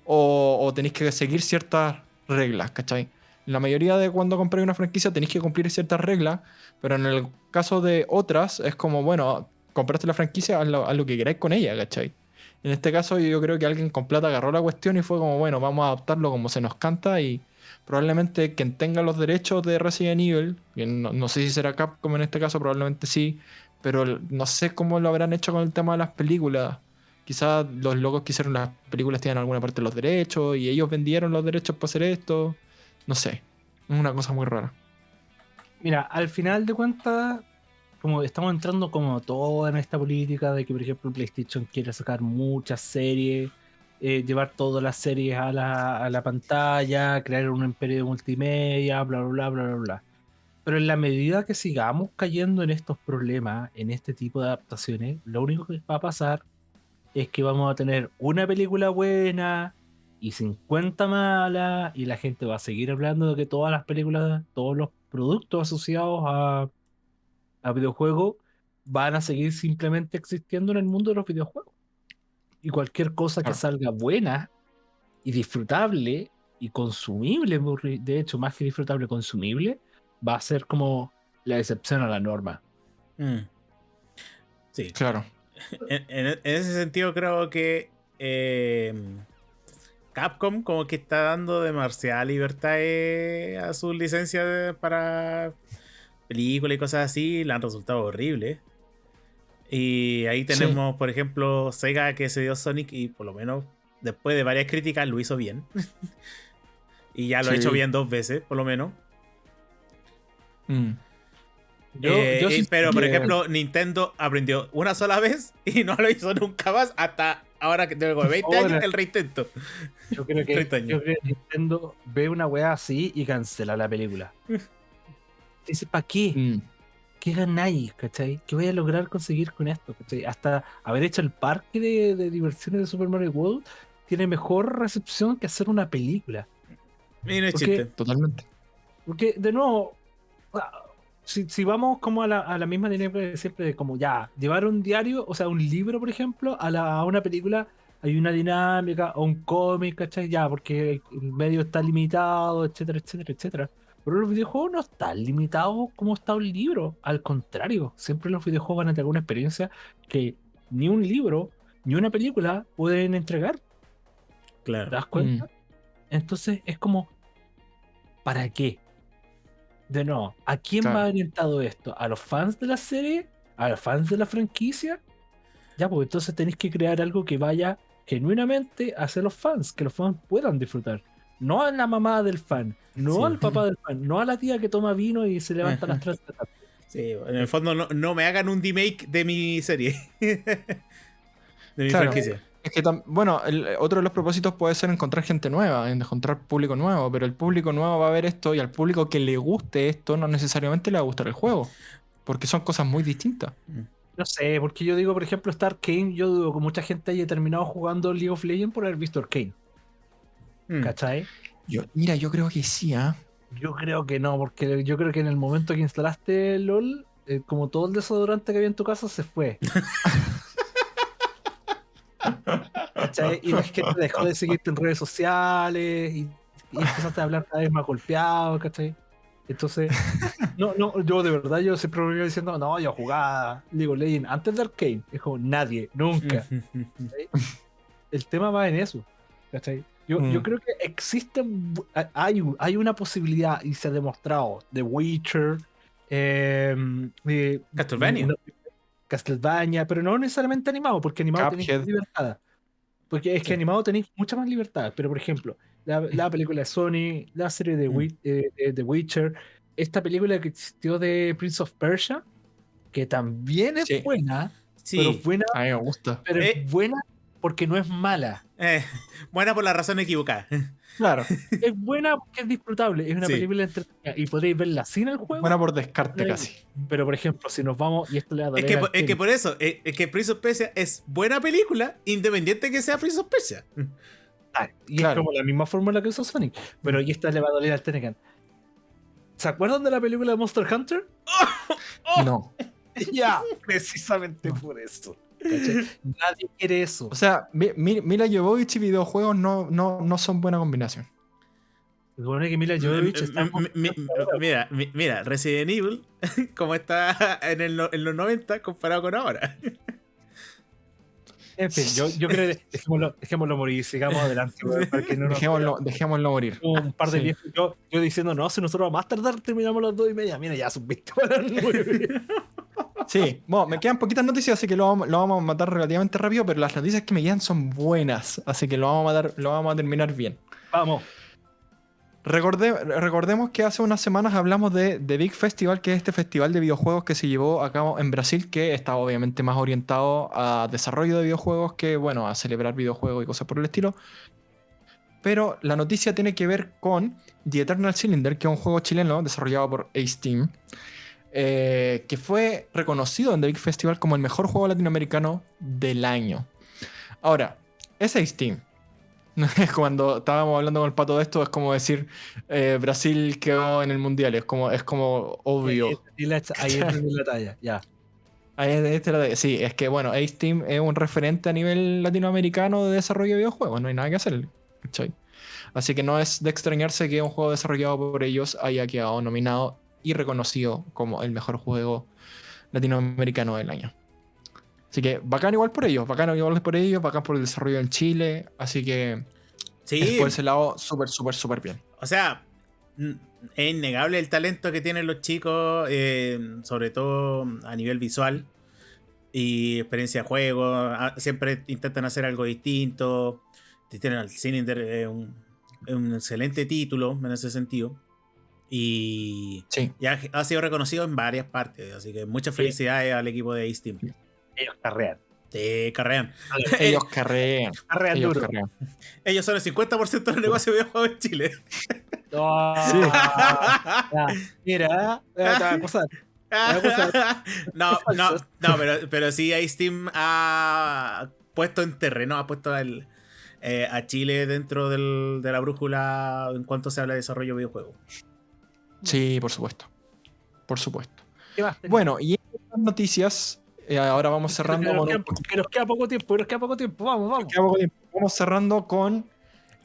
o, tenéis que seguir ciertas reglas, ¿cachai? la mayoría de cuando compréis una franquicia tenéis que cumplir ciertas reglas, pero en el caso de otras es como, bueno, compraste la franquicia, haz lo, que queráis con ella, ¿cachai? En este caso yo creo que alguien con plata agarró la cuestión y fue como, bueno, vamos a adaptarlo como se nos canta y probablemente quien tenga los derechos de Resident Evil, no, no, sé si será Capcom en este caso, probablemente sí, pero no sé cómo lo habrán hecho con el tema de las películas. Quizás los locos que hicieron las películas tienen alguna parte de los derechos y ellos vendieron los derechos para hacer esto. No sé, es una cosa muy rara. Mira, al final de cuentas, como estamos entrando como todo en esta política de que, por ejemplo, PlayStation quiere sacar muchas series eh, llevar todas las series a la, pantalla, crear un imperio de multimedia, bla, bla, bla, bla, bla. Pero en la medida que sigamos cayendo en estos problemas, en este tipo de adaptaciones, lo único que va a pasar es que vamos a tener una película buena y 50 malas, y la gente va a seguir hablando de que todas las películas, todos los productos asociados a, a videojuegos van a seguir simplemente existiendo en el mundo de los videojuegos. Y cualquier cosa que salga buena y disfrutable y consumible, de hecho, más que disfrutable, consumible, va a ser como la excepción a la norma. Mm. Sí. Claro. En, ese sentido, creo que eh, Capcom, como que está dando demasiada libertad eh, a sus licencias para películas y cosas así, le han resultado horribles. Y ahí tenemos, por ejemplo, Sega que se dio Sonic y por lo menos después de varias críticas lo hizo bien. *laughs* y ya lo ha hecho bien dos veces, por lo menos. Mm. Eh, pero, por ejemplo, Nintendo aprendió una sola vez *laughs* y no lo hizo nunca más hasta ahora que tengo 20 años el reintento. Yo creo, que, *laughs* yo creo que Nintendo ve una weá así y cancela la película. Dice, ¿para qué? Mm. ¿Qué ganáis? ¿Cachai? ¿Qué voy a lograr conseguir con esto? ¿cachai? Hasta haber hecho el parque de, diversiones de Super Mario World tiene mejor recepción que hacer una película. Mira, chiste. Totalmente. Porque, de nuevo, si, vamos como a la, misma dinámica de siempre, de como ya, llevar un diario, o sea, un libro, por ejemplo, a, la, a una película, hay una dinámica, o un cómic, ¿cachai? Ya, porque el medio está limitado, etcétera, etcétera, etcétera. Pero los videojuegos no están limitados como está un libro. Al contrario, siempre los videojuegos van a tener una experiencia que ni un libro ni una película pueden entregar. Claro. ¿Te das cuenta? Mm. Entonces es como, ¿para qué? De nuevo, ¿a quién va orientado esto? ¿A los fans de la serie? ¿A los fans de la franquicia? Ya, pues entonces tenéis que crear algo que vaya genuinamente hacia los fans, que los fans puedan disfrutar no a la mamá del fan, no al papá del fan, no a la tía que toma vino y se levanta las tres de Sí, en el fondo no, me hagan un remake de mi serie. *laughs* de mi franquicia. Es que, bueno, otro de los propósitos puede ser encontrar gente nueva, encontrar público nuevo, pero el público nuevo va a ver esto y al público que le guste esto no necesariamente le va a gustar el juego, porque son cosas muy distintas. Mm. No sé, porque yo digo, por ejemplo, Star Kane, yo dudo que mucha gente haya terminado jugando League of Legends por haber visto Arcane. Mm. ¿Cachai? Yo, mira, yo creo que sí, ¿ah? Yo creo que no, porque yo creo que en el momento que instalaste LOL, eh, como todo el desodorante que había en tu casa se fue. ¿Cachai? Y la gente dejó de seguirte en redes sociales y, y empezaste a hablar cada vez más golpeado, ¿cachai? Entonces, no, no, yo de verdad, yo siempre me iba diciendo, no, yo jugaba League of Legends antes de Arcane. Es como nadie, nunca. ¿cachai? El tema va en eso. ¿cachai? Yo, Mm. yo creo que existe, bu- ha- hay, hay una posibilidad y se ha demostrado de Witcher, de- Castlevania. no- Castlevania, pero no necesariamente animado, porque animado tenéis Cuphead. más libertad. Porque es que Sí. animado tenéis mucha más libertad. Pero por ejemplo, la, la *laughs* película de Sony, la serie de, Mm. Eh, de The Witcher, esta película que existió de Prince of Persia, que también es Sí. buena, pero Sí. buena, A mí me gusta. pero Eh. es buena porque no es mala. Eh, *laughs* buena por la razón equivocada. *laughs* Claro. Es buena porque es disfrutable, es una Sí. película entretenida y podréis verla sin el juego. Buena por descarte Pero- casi. Pero por ejemplo, si nos vamos, y esto le va a Es que, al por- es que por eso, es, es que Prince of Persia es buena película, independiente que sea Prince of Persia. Ah, y Claro. es como la misma fórmula que usó Sonic. Pero y esta le va a doler al Tenecan. ¿Se acuerdan de la película de Monster Hunter? *laughs* No. ya, precisamente por eso. *laughs* Nadie quiere eso. O sea, Mi- Mi- Mila Jovovich y videojuegos no, no, no son buena combinación. Se supone que Mila Jovovich está M- m- mi- mira, mi- mira, Resident Evil, *laughs* como está en, el en los 90 comparado con ahora. En fin, yo, yo creo que *laughs* dejémoslo, dejémoslo morir, sigamos adelante. weón, para que no nos- Dejémoslo, dejémoslo morir. un par de Sí. viejos. Yo, yo diciendo, no, si nosotros a más tardar terminamos las dos y media. Mira, ya 20 para las nueve. Sí, *laughs* bueno, me quedan poquitas noticias, así que lo vamos, lo vamos a matar relativamente rápido, pero las noticias que me quedan son buenas, así que lo vamos a matar, lo vamos a terminar bien. Vamos. Recorde- recordemos que hace unas semanas hablamos de The Big Festival, que es este festival de videojuegos que se llevó a cabo en Brasil, que está obviamente más orientado a desarrollo de videojuegos que, bueno, a celebrar videojuegos y cosas por el estilo. Pero la noticia tiene que ver con The Eternal Cylinder, que es un juego chileno desarrollado por Ace Team, eh, que fue reconocido en The Big Festival como el mejor juego latinoamericano del año. Ahora, es Team. Es *laughs* cuando estábamos hablando con el pato de esto, es como decir eh, Brasil quedó en el mundial, es como, es como obvio. Y la- Ahí entendí la talla, ya. *laughs* Ahí es- era de- sí, es que bueno, Ace Team es un referente a nivel latinoamericano de desarrollo de videojuegos, no hay nada que hacer. ¿cachai? Así que no es de extrañarse que un juego desarrollado por ellos haya quedado nominado y reconocido como el mejor juego latinoamericano del año. Así que bacán igual por ellos, bacán igual por ellos, bacán por el desarrollo en Chile, así que Sí, por ese lado súper, súper, súper bien. o sea, es innegable el talento que tienen los chicos, eh, sobre todo a nivel visual y experiencia de juego. Ah, Siempre intentan hacer algo distinto. Tienen al Cylinder, eh, un, un excelente título en ese sentido. Y Sí. ya ha sido reconocido en varias partes, así que muchas felicidades al equipo de Ace Team. Ellos carrean. Te carrean. Ellos carrean. *laughs* Carrean Ellos duro. carrean. Ellos son el 50% del negocio de videojuegos en Chile. *laughs* Sí. *laughs* ya, Mira, eh, te va a acusar. no, no, no, pero, pero sí, Ace Team ha puesto en terreno, ha puesto al, eh, a Chile dentro del- de la brújula en cuanto se habla de desarrollo de videojuegos. Sí, por supuesto. Por supuesto. Bueno, y estas noticias, eh, ahora vamos cerrando nos, con un que nos queda poco tiempo, que nos queda poco tiempo. Vamos, vamos. queda poco tiempo. Vamos cerrando con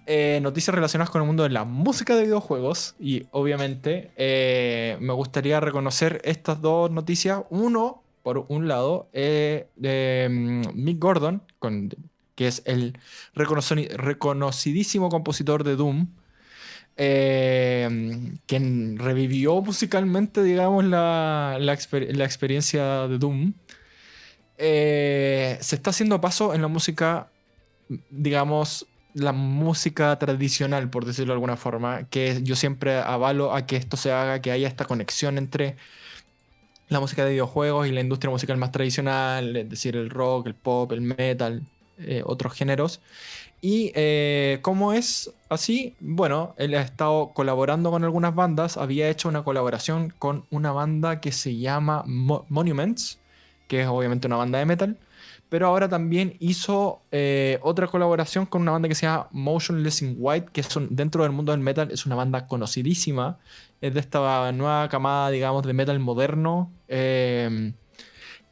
eh, noticias relacionadas con el mundo de la música de videojuegos. Y obviamente eh, me gustaría reconocer estas dos noticias. Uno, por un lado, eh, de mm, Mick Gordon, con- que es el reconoci- reconocidísimo compositor de Doom. Eh, quien revivió musicalmente, digamos, la, la exper- la experiencia de Doom. Eh, se está haciendo paso en la música, digamos, la música tradicional, por decirlo de alguna forma, que yo siempre avalo a que esto se haga, que haya esta conexión entre la música de videojuegos y la industria musical más tradicional, es decir, el rock, el pop, el metal, eh, otros géneros. Y eh, ¿cómo es así? Bueno, él ha estado colaborando con algunas bandas, había hecho una colaboración con una banda que se llama Mo- Monuments, que es obviamente una banda de metal, pero ahora también hizo eh, otra colaboración con una banda que se llama Motionless in White, que son, dentro del mundo del metal es una banda conocidísima, es de esta nueva camada, digamos, de metal moderno, eh,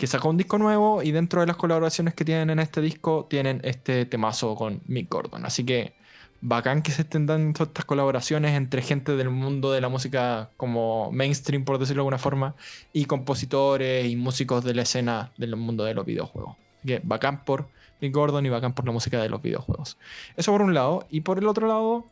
que sacó un disco nuevo y dentro de las colaboraciones que tienen en este disco tienen este temazo con Mick Gordon. Así que bacán que se estén dando estas colaboraciones entre gente del mundo de la música como mainstream, por decirlo de alguna forma, y compositores y músicos de la escena del mundo de los videojuegos. Así que bacán por Mick Gordon y bacán por la música de los videojuegos. Eso por un lado. Y por el otro lado,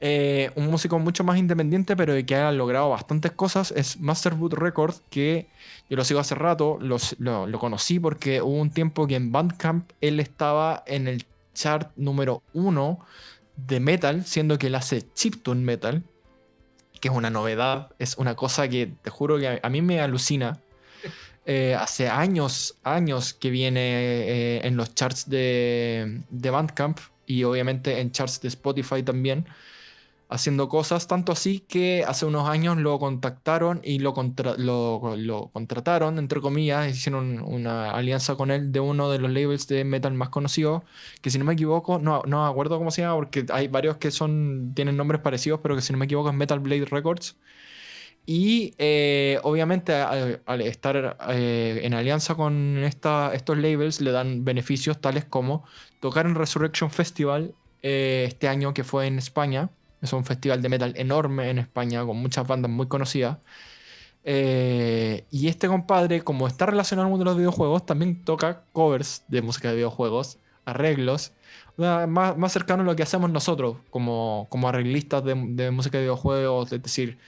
eh, un músico mucho más independiente, pero que ha logrado bastantes cosas, es Masterwood Records, que yo lo sigo hace rato, lo, lo, conocí porque hubo un tiempo que en Bandcamp él estaba en el chart número uno de metal, siendo que él hace chiptune metal, que es una novedad, es una cosa que te juro que a, mí me alucina. *laughs* Eh, hace años, años que viene eh, en los charts de, de Bandcamp y obviamente en charts de Spotify también haciendo cosas, tanto así que hace unos años lo contactaron y lo, contrataron, entre comillas, hicieron una alianza con él de uno de los labels de metal más conocidos, que si no me equivoco, no, no me acuerdo cómo se llama, porque hay varios que son tienen nombres parecidos, pero que si no me equivoco es Metal Blade Records. Y eh, obviamente al, estar eh, en alianza con esta, estos labels le dan beneficios tales como tocar en Resurrection Festival eh, este año que fue en España es un festival de metal enorme en España, con muchas bandas muy conocidas. Eh, y este compadre, como está relacionado al mundo de los videojuegos, también toca covers de música de videojuegos, arreglos, más, más cercano a lo que hacemos nosotros como, como arreglistas de, música de videojuegos, es decir,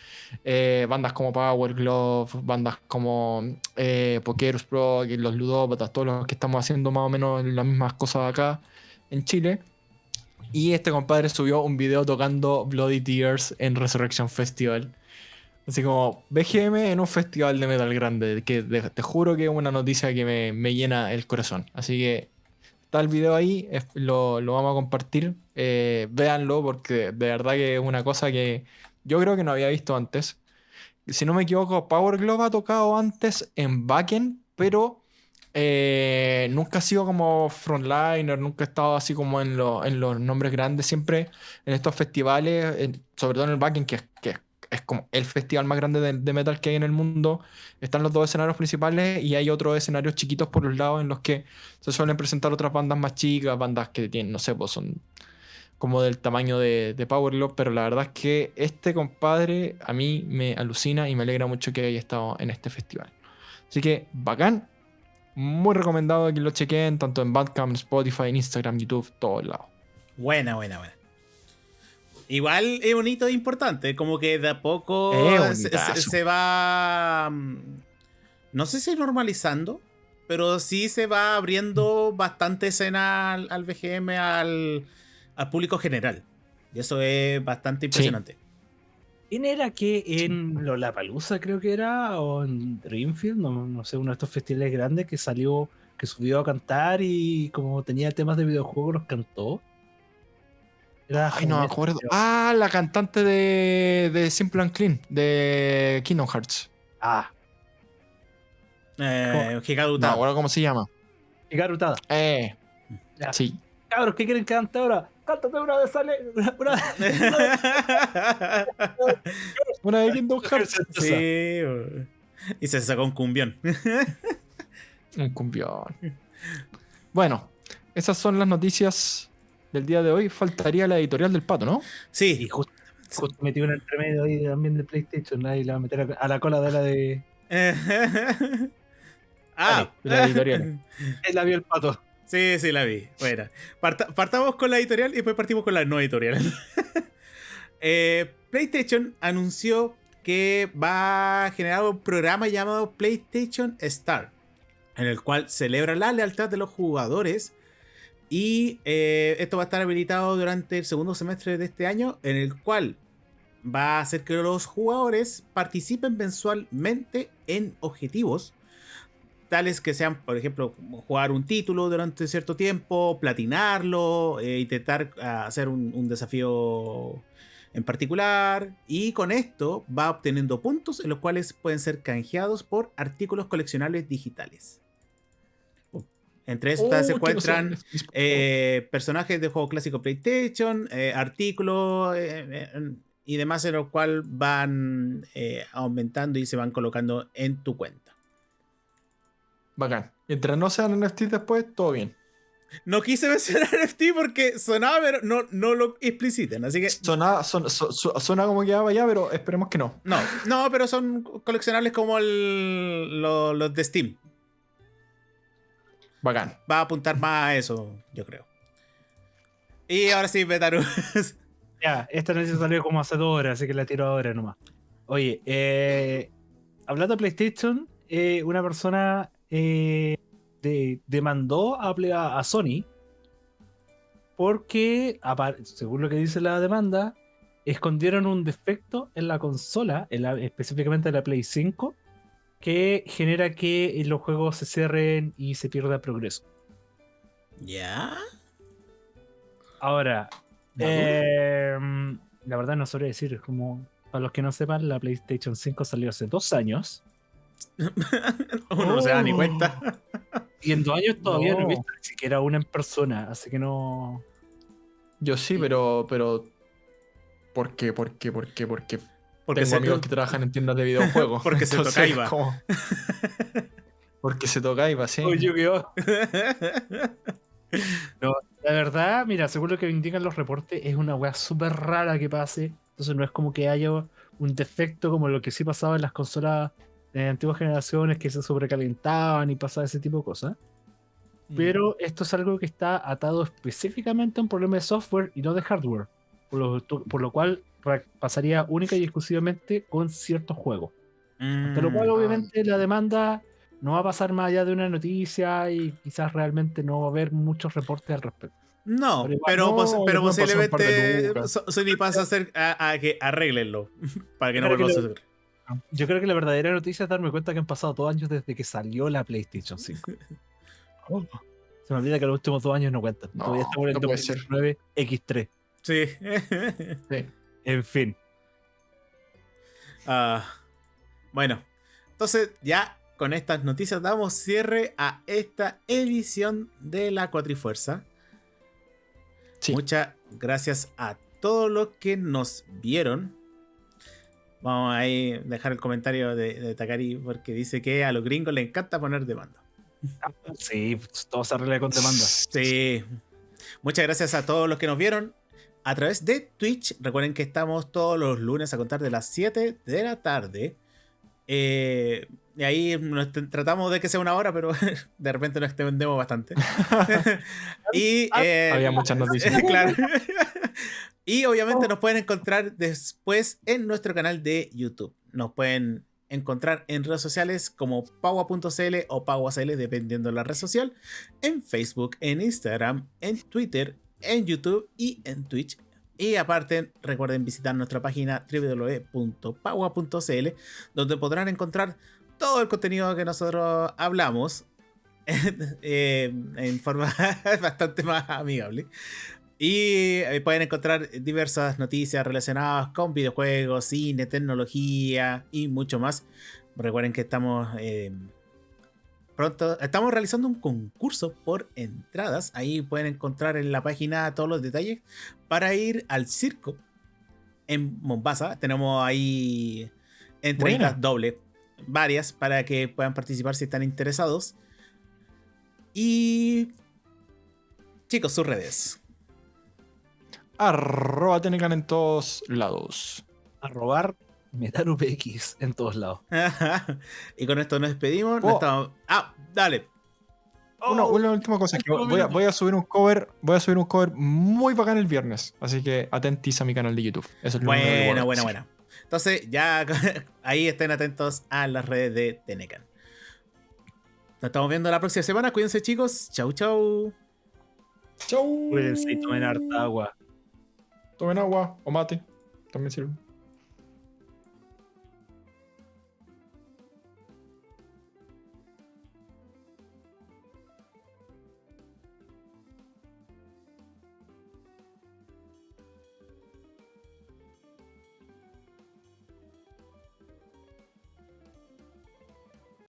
eh, bandas como Power Glove, bandas como eh, Pokerus Pro, los ludópatas, todos los que estamos haciendo más o menos las mismas cosas acá en Chile. Y este compadre subió un video tocando Bloody Tears en Resurrection Festival. Así como BGM en un festival de metal grande, que te juro que es una noticia que me, llena el corazón. Así que está el video ahí, lo, vamos a compartir. Eh, véanlo porque de verdad que es una cosa que yo creo que no había visto antes. Si no me equivoco, Power Glove ha tocado antes en Backend, pero eh, nunca ha sido como frontliner, nunca he estado así como en, los nombres grandes, siempre en estos festivales, sobre todo en el backend, que, es como el festival más grande de, metal que hay en el mundo, están los dos escenarios principales y hay otros escenarios chiquitos por los lados en los que se suelen presentar otras bandas más chicas, bandas que tienen, no sé, pues son como del tamaño de, de pero la verdad es que este compadre a mí me alucina y me alegra mucho que haya estado en este festival. Así que bacán, muy recomendado que lo chequen, tanto en Bandcamp, Spotify, Instagram, YouTube, todos lados. Buena, buena, buena. Igual es bonito e importante, como que de a poco se, va. Mm, no sé si normalizando, pero sí se va abriendo bastante escena al, BGM, al, público general. Y eso es bastante impresionante. ¿Quién era que en Lollapalooza creo que era? O en Dreamfield, no, sé, uno de estos festivales grandes que salió, que subió a cantar y como tenía temas de videojuegos los cantó. Ay, no me acuerdo. Ah, la cantante de, de Simple and Clean, de Kingdom Hearts. Ah. Eh, No, ahora cómo se llama. Gigarutada. Eh. Sí. Cabros, ¿qué quieren que cante ahora? Cántate una de sale. Una, una, de Kingdom Hearts. Sí, y se sacó un cumbión. un cumbión. Bueno, esas son las noticias del día de hoy. Faltaría la editorial del pato, ¿no? Sí. Y justo, metí una entre medio ahí también de PlayStation. Ahí la va a meter a la cola de la de. *laughs* ah, la editorial. *laughs* Él la vio el pato. Sí, sí, la vi. Bueno, partamos con la editorial y después partimos con la no editorial. *laughs* Eh, PlayStation anunció que va a generar un programa llamado PlayStation Star, en el cual celebra la lealtad de los jugadores. Y eh, esto va a estar habilitado durante el segundo semestre de este año, en el cual va a hacer que los jugadores participen mensualmente en objetivos tales que sean, por ejemplo, jugar un título durante cierto tiempo, platinarlo, eh, intentar ah, hacer un, desafío en particular. Y con esto va obteniendo puntos en los cuales pueden ser canjeados por artículos coleccionables digitales. Entre estas se encuentran eh, personajes de juego clásico PlayStation, eh, artículos y demás en los cuales van aumentando y se van colocando en tu cuenta. Bacán. Mientras no sean NFTs después, todo bien. No quise *laughs* mencionar NFT porque sonaba, pero no, no lo expliciten. Así que Suena, son- su- su- suena como que va allá, pero esperemos que no. no, no, pero son coleccionables como el- lo- los de Steam. Bacán. Va a apuntar más a eso, yo creo. Y ahora sí, Betaru. *laughs* Ya, esta noticia salió como hace dos horas, así que la tiro ahora nomás. Oye, eh, hablando de PlayStation, eh, una persona eh, de- demandó a, Sony porque, según lo que dice la demanda, escondieron un defecto en la consola, en la- específicamente en la Play 5, que genera que los juegos se cierren y se pierda progreso. ¿Ya? Ahora, eh, la verdad no sabría decir, como, para los que no sepan, la PlayStation 5 salió hace dos años. *laughs* Uno no se da ni Oh. cuenta. Y en dos años todavía no, No. he visto ni siquiera una en persona, así que no. Yo sí, pero, pero. ¿Por qué? ¿Por qué? ¿Por qué? ¿Por qué? Porque Tengo amigos que trabajan en tiendas de videojuegos. *laughs* Porque se Entonces, tocaiba. como- *laughs* Porque se tocaiba, sí. La verdad, mira, según lo que indican los reportes, es una weá súper rara que pase. Entonces no es como que haya un defecto como lo que sí pasaba en las consolas de antiguas generaciones que se sobrecalentaban y pasaba ese tipo de cosas. Mm. Pero esto es algo que está atado específicamente a un problema de software y no de hardware. Por lo, por lo cual pasaría única y exclusivamente con ciertos juegos. Lo cual, Mm. obviamente, la demanda no va a pasar más allá de una noticia y quizás realmente no va a haber muchos reportes al respecto. No, Pero pero, no, pos- pero posiblemente Sony pasa a hacer a, a que arréglenlo *laughs* para que no vuelva a lo- suceder. Yo creo que la verdadera noticia es darme cuenta que han pasado dos años desde que salió la PlayStation 5. *laughs* Se me olvida que los últimos dos años no cuentan. No, Todavía estamos en no el puede ser. 2019 X3. Sí. Sí. En fin. Ah, bueno, entonces ya con estas noticias damos cierre a esta edición de la Cuatrifuerza. Sí. Muchas gracias a todos los que nos vieron. Vamos a dejar el comentario de, de Takari porque dice que a los gringos les encanta poner demanda. Sí, todo se arregla con demanda. Sí. Muchas gracias a todos los que nos vieron a través de Twitch. Recuerden que estamos todos los lunes a contar de las 7 de la tarde. Eh, y ahí nos tratamos de que sea una hora, pero *laughs* de repente nos extendemos bastante. *laughs* *laughs* y eh, Había muchas noticias. claro. Y obviamente nos pueden encontrar después en nuestro canal de YouTube. Nos pueden encontrar en redes sociales como paua.cl o pauacl, dependiendo de la red social. En Facebook, en Instagram, en Twitter, en YouTube y en Twitch. Y aparte, recuerden visitar nuestra página www.paua.cl, donde podrán encontrar todo el contenido que nosotros hablamos *laughs* eh, en forma *laughs* bastante más amigable. Y pueden encontrar diversas noticias relacionadas con videojuegos, cine, tecnología y mucho más. Recuerden que estamos eh, pronto, estamos realizando un concurso por entradas. Ahí pueden encontrar en la página todos los detalles para ir al circo en Mombasa. Tenemos ahí entradas Buena. doble, varias para que puedan participar si están interesados. Y chicos, sus redes. Arroba Tenecan en todos lados. A robar Metal UPX en todos lados. *laughs* y con esto nos despedimos. Oh. Estamos- Ah, dale. Una, Oh, una última cosa, que voy a, minuto. voy a subir un cover, voy a subir un cover muy bacán el viernes, así que atentis a mi canal de YouTube. Eso es lo único que buena, decir. buena. Entonces, ya *laughs* ahí estén atentos a las redes de Tenecan. Nos estamos viendo la próxima semana. Cuídense, chicos. Chau, chau. Chau. Cuídense y tomen harta agua. Tomen agua o mate, también sirve.